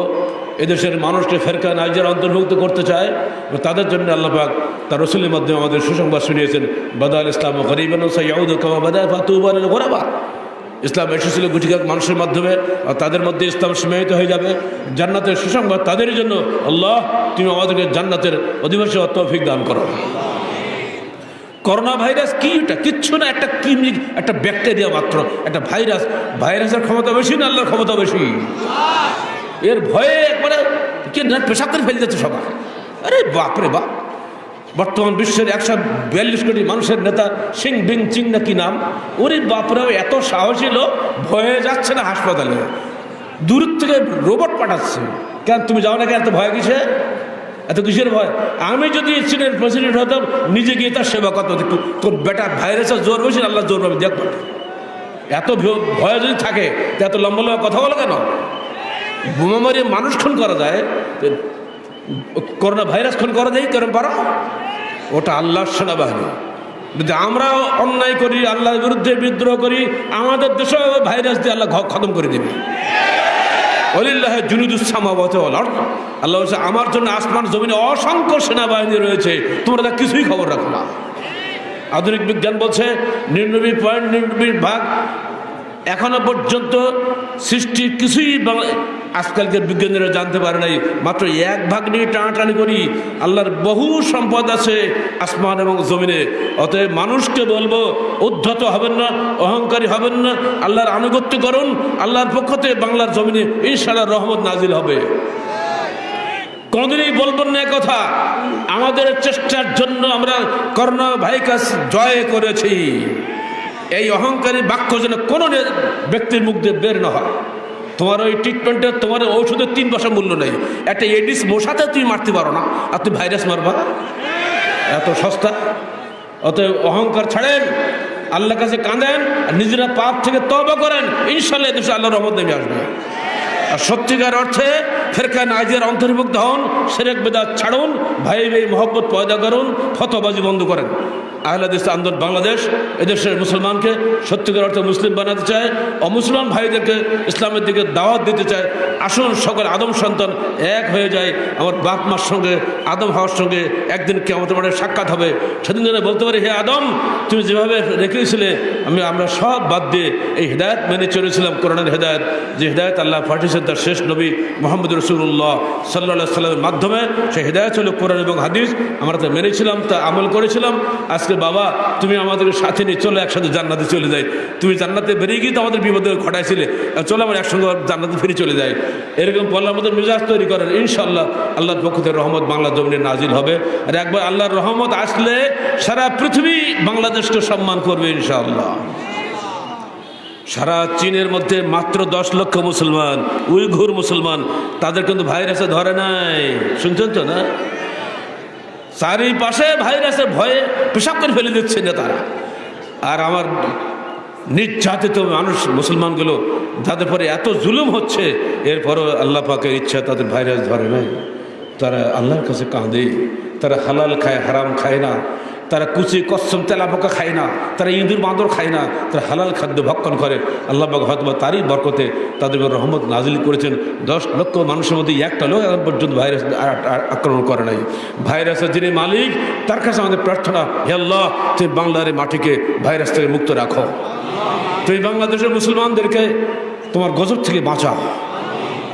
S2: এদেশের মানুষকে ফেরকা নাইজার অন্তর্ভুক্ত করতে চায় তাদের জন্য আল্লাপাক তার রসুলের মাধ্যমে আমাদের সুসংবাদ শুনিয়েছেন বাদা আল ইসলাম গরিবান সৈয়াউদ কামা বাদা ফাতুবান গোরাবা। ইসলাম এসেছিল গুটিকাক মানুষের মাধ্যমে, আর তাদের মধ্যে ইসলাম সীমায়িত হয়ে যাবে। জান্নাতের সুসংবাদ তাদের জন্য। আল্লাহ, তুমি আমাদেরকে জান্নাতের অধিবাসী তৌফিক দান করো। করোনা ভাইরাস কি এটা? কিচ্ছু না, একটা কিমি একটা ব্যাকটেরিয়া মাত্র, একটা ভাইরাস। ভাইরাসের ক্ষমতা বেশি না আল্লাহর ক্ষমতা বেশি? এর ভয়ে একবারে কে না, পেশাব করে ফেলে যাচ্ছে সবাই। আরে বাপরে বাপ। বর্তমান বিশ্বের একশো বিয়াল্লিশ কোটি মানুষের নেতা সিং বিং চিং না কি নাম? ওরে বাপরে, এত সাহসী লোক ভয়ে যাচ্ছে না হাসপাতালে। দূর থেকে রোবট পাঠাচ্ছে। কেন তুমি যাও না কেন এত ভয় কিসে? এত কিসের ভয়? আমি যদি চীনের প্রেসিডেন্ট হতাম, নিজে গিয়ে তার সেবা করতাম। একটু তোর বেটা ভাইরাসের জোর না আল্লাহ জোর পাবে দেখ এত ভয়- যদি থাকে এত লম্বা লম্বা কথা বলো কেন? বোমা মারিয়ে মানুষ খুন করা যায় করোনা ভাইরাস খুন করা যায় কেরম পারো? ওটা আল্লাহর সেনাবাহিনী। যদি আমরাও অন্যায় করি, আল্লাহর বিরুদ্ধে বিদ্রোহ করি, আমাদের দেশেও ভাইরাস দিয়ে আল্লাহ খতম করে দেবে। অলিল্লাহ জুনুদুসামাবত আল্লাহ বলছে, আমার জন্য আসমান, জমিনে অসংখ্য সেনাবাহিনী রয়েছে। তোমরা তা কিছুই খবর রাখো না। আধুনিক বিজ্ঞান বলছে নিরানব্বই পয়েন্ট নিরানব্বই ভাগ এখনও পর্যন্ত সৃষ্টির কিছুই আজকালকার বিজ্ঞানীরা জানতে পারে নাই। মাত্র এক ভাগ নিয়ে টানাটানি করি, আল্লাহর বহু সম্পদ আছে আসমান এবং জমিনে। অতএব মানুষকে বলব, উদ্ধত হবেন না, অহংকারী হবেন না, আল্লাহর আনুগত্য করুন, আল্লাহর পক্ষ থেকে বাংলার জমিনে ইনশাআল্লাহ রহমত নাজিল হবে। কোনোদিনই বলবেন না কথা, আমাদের চেষ্টার জন্য আমরা করোনা ভাইরাস জয় করেছি। এই অহংকারী বাক্য যেন কোনো ব্যক্তির মুখ দিয়ে বের না হয়। তোমার ওই ট্রিটমেন্টে তোমার ঔষধের তিন বছর মূল্য নেই। একটা এডিস মশাতে তুমি মারতে পারো না, আর তুমি ভাইরাস মারবা। এত সস্তা। অতএব অহংকার ছাড়েন আল্লাহ কাছে কাঁদেন, আর নিজেরা পাপ থেকে তবা করেন ইনশাল্লাহ এদেশে আল্লাহ রহমত নেমে আসবে। আর সত্যিকার অর্থে ফেরকা নাজিয়ার অন্তর্ভুক্ত হন, সেরেক বেদাত ছাড়ুন, ভাই ভাই মহব্বত পয়দা করুন, ফতবাজি বন্ধ করেন। আহলাদিস আন্দোলন বাংলাদেশ, এদেশের মুসলমানকে সত্যিকার অর্থে মুসলিম বানাতে চায়, অমুসলমান ভাইদেরকে ইসলামের দিকে দাওয়াত দিতে চায় আসুন সকল আদম সন্তান এক হয়ে যায়, আমার বাপ মার সঙ্গে, আদম হওয়ার সঙ্গে একদিন কেমন মানে সাক্ষাৎ হবে। সেদিন যেন বলতে পারি, হে আদম, তুমি যেভাবে রেখেছিলে আমি, আমরা সব বাদ দিয়ে এই হৃদায়ত মেনে চলেছিলাম, কোরআনের হৃদায়ত। যে হৃদায়ত আল্লাহ পাঠিয়েছেন তার শেষ নবী মোহাম্মদ রসুল্লাহ সাল্লাহ সাল্লামের মাধ্যমে, সেই হৃদায়ত হলো কোরআন এবং হাদিস। আমরা তা মেনেছিলাম, তা আমল করেছিলাম। আজকে বাবা, তুমি আমাদেরকে সাথে নিয়ে চলো, একসাথে জান্নাতে চলে যাই। তুমি জান্নাতে বেরিয়ে গিয়ে তো আমাদের বিপদে ঘটাইছিলে। চলো, আমরা একসঙ্গে জান্নাতে ফিরে চলে যাই। এরকম পড়লে আমাদের মেজাজ তৈরি করেন। ইনশাল্লাহ আল্লাহর পক্ষ থেকে রহমত বাংলা জমিনে নাজিল হবে। আর একবার আল্লাহর রহমত আসলে সারা পৃথিবী বাংলাদেশকে সম্মান করবে ইনশাআল্লাহ। সারা চীনের মধ্যে মাত্র দশ লক্ষ মুসলমান, উইঘুর মুসলমান, তাদের কিন্তু ভাইরাসে ধরে নাই। শুনছেন তো না? চারিপাশে ভাইরাসে ভয়ে পেশাব করে ফেলে দিচ্ছে নেতারা। আর আমার নির্যাতিত মানুষ, মুসলমানগুলো যাদের পরে এত জুলুম হচ্ছে, এরপরও আল্লাহ পাকের ইচ্ছা তাদের ভাইরাস ধরে নাই। তারা আল্লাহর কাছে কাঁদে, তারা হালাল খায়, হারাম খায় না, তারা কুচি কচ্ছম তেলাপোকা খায় না, তারা ইঁদুর, বাঁদর খায় না, তারা হালাল খাদ্য ভক্ষণ করে। আল্লাহ পাক হয়তো বা তারই বরকতে তাদের রহমত নাজিল করেছেন। দশ লক্ষ মানুষের মধ্যে একটা লোক এখন পর্যন্ত ভাইরাস আক্রমণ করে নাই। ভাইরাসের যিনি মালিক, তার কাছে আমাদের প্রার্থনা, হে আল্লাহ, তুমি বাংলার মাটিকে ভাইরাস থেকে মুক্ত রাখো। তুমি বাংলাদেশের মুসলমানদেরকে তোমার গজব থেকে বাঁচাও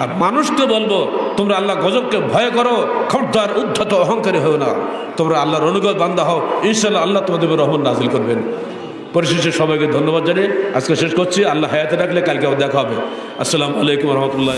S2: আর মানুষকে বলব, তোমরা আল্লাহ গজবকে ভয় করো খর্দার উদ্ধত, অহংকারী হও না। তোমরা আল্লাহর অনুগত বান্ধা হও। ইনশাল্লাহ আল্লাহ তোমাদের রহমান নাজিল করবেন। পরিশেষে সবাইকে ধন্যবাদ জানিয়ে আজকে শেষ করছি। আল্লাহ হায়াতে রাখলে কালকে দেখা হবে। আসসালামু আলাইকুম রহমতুল্লাহ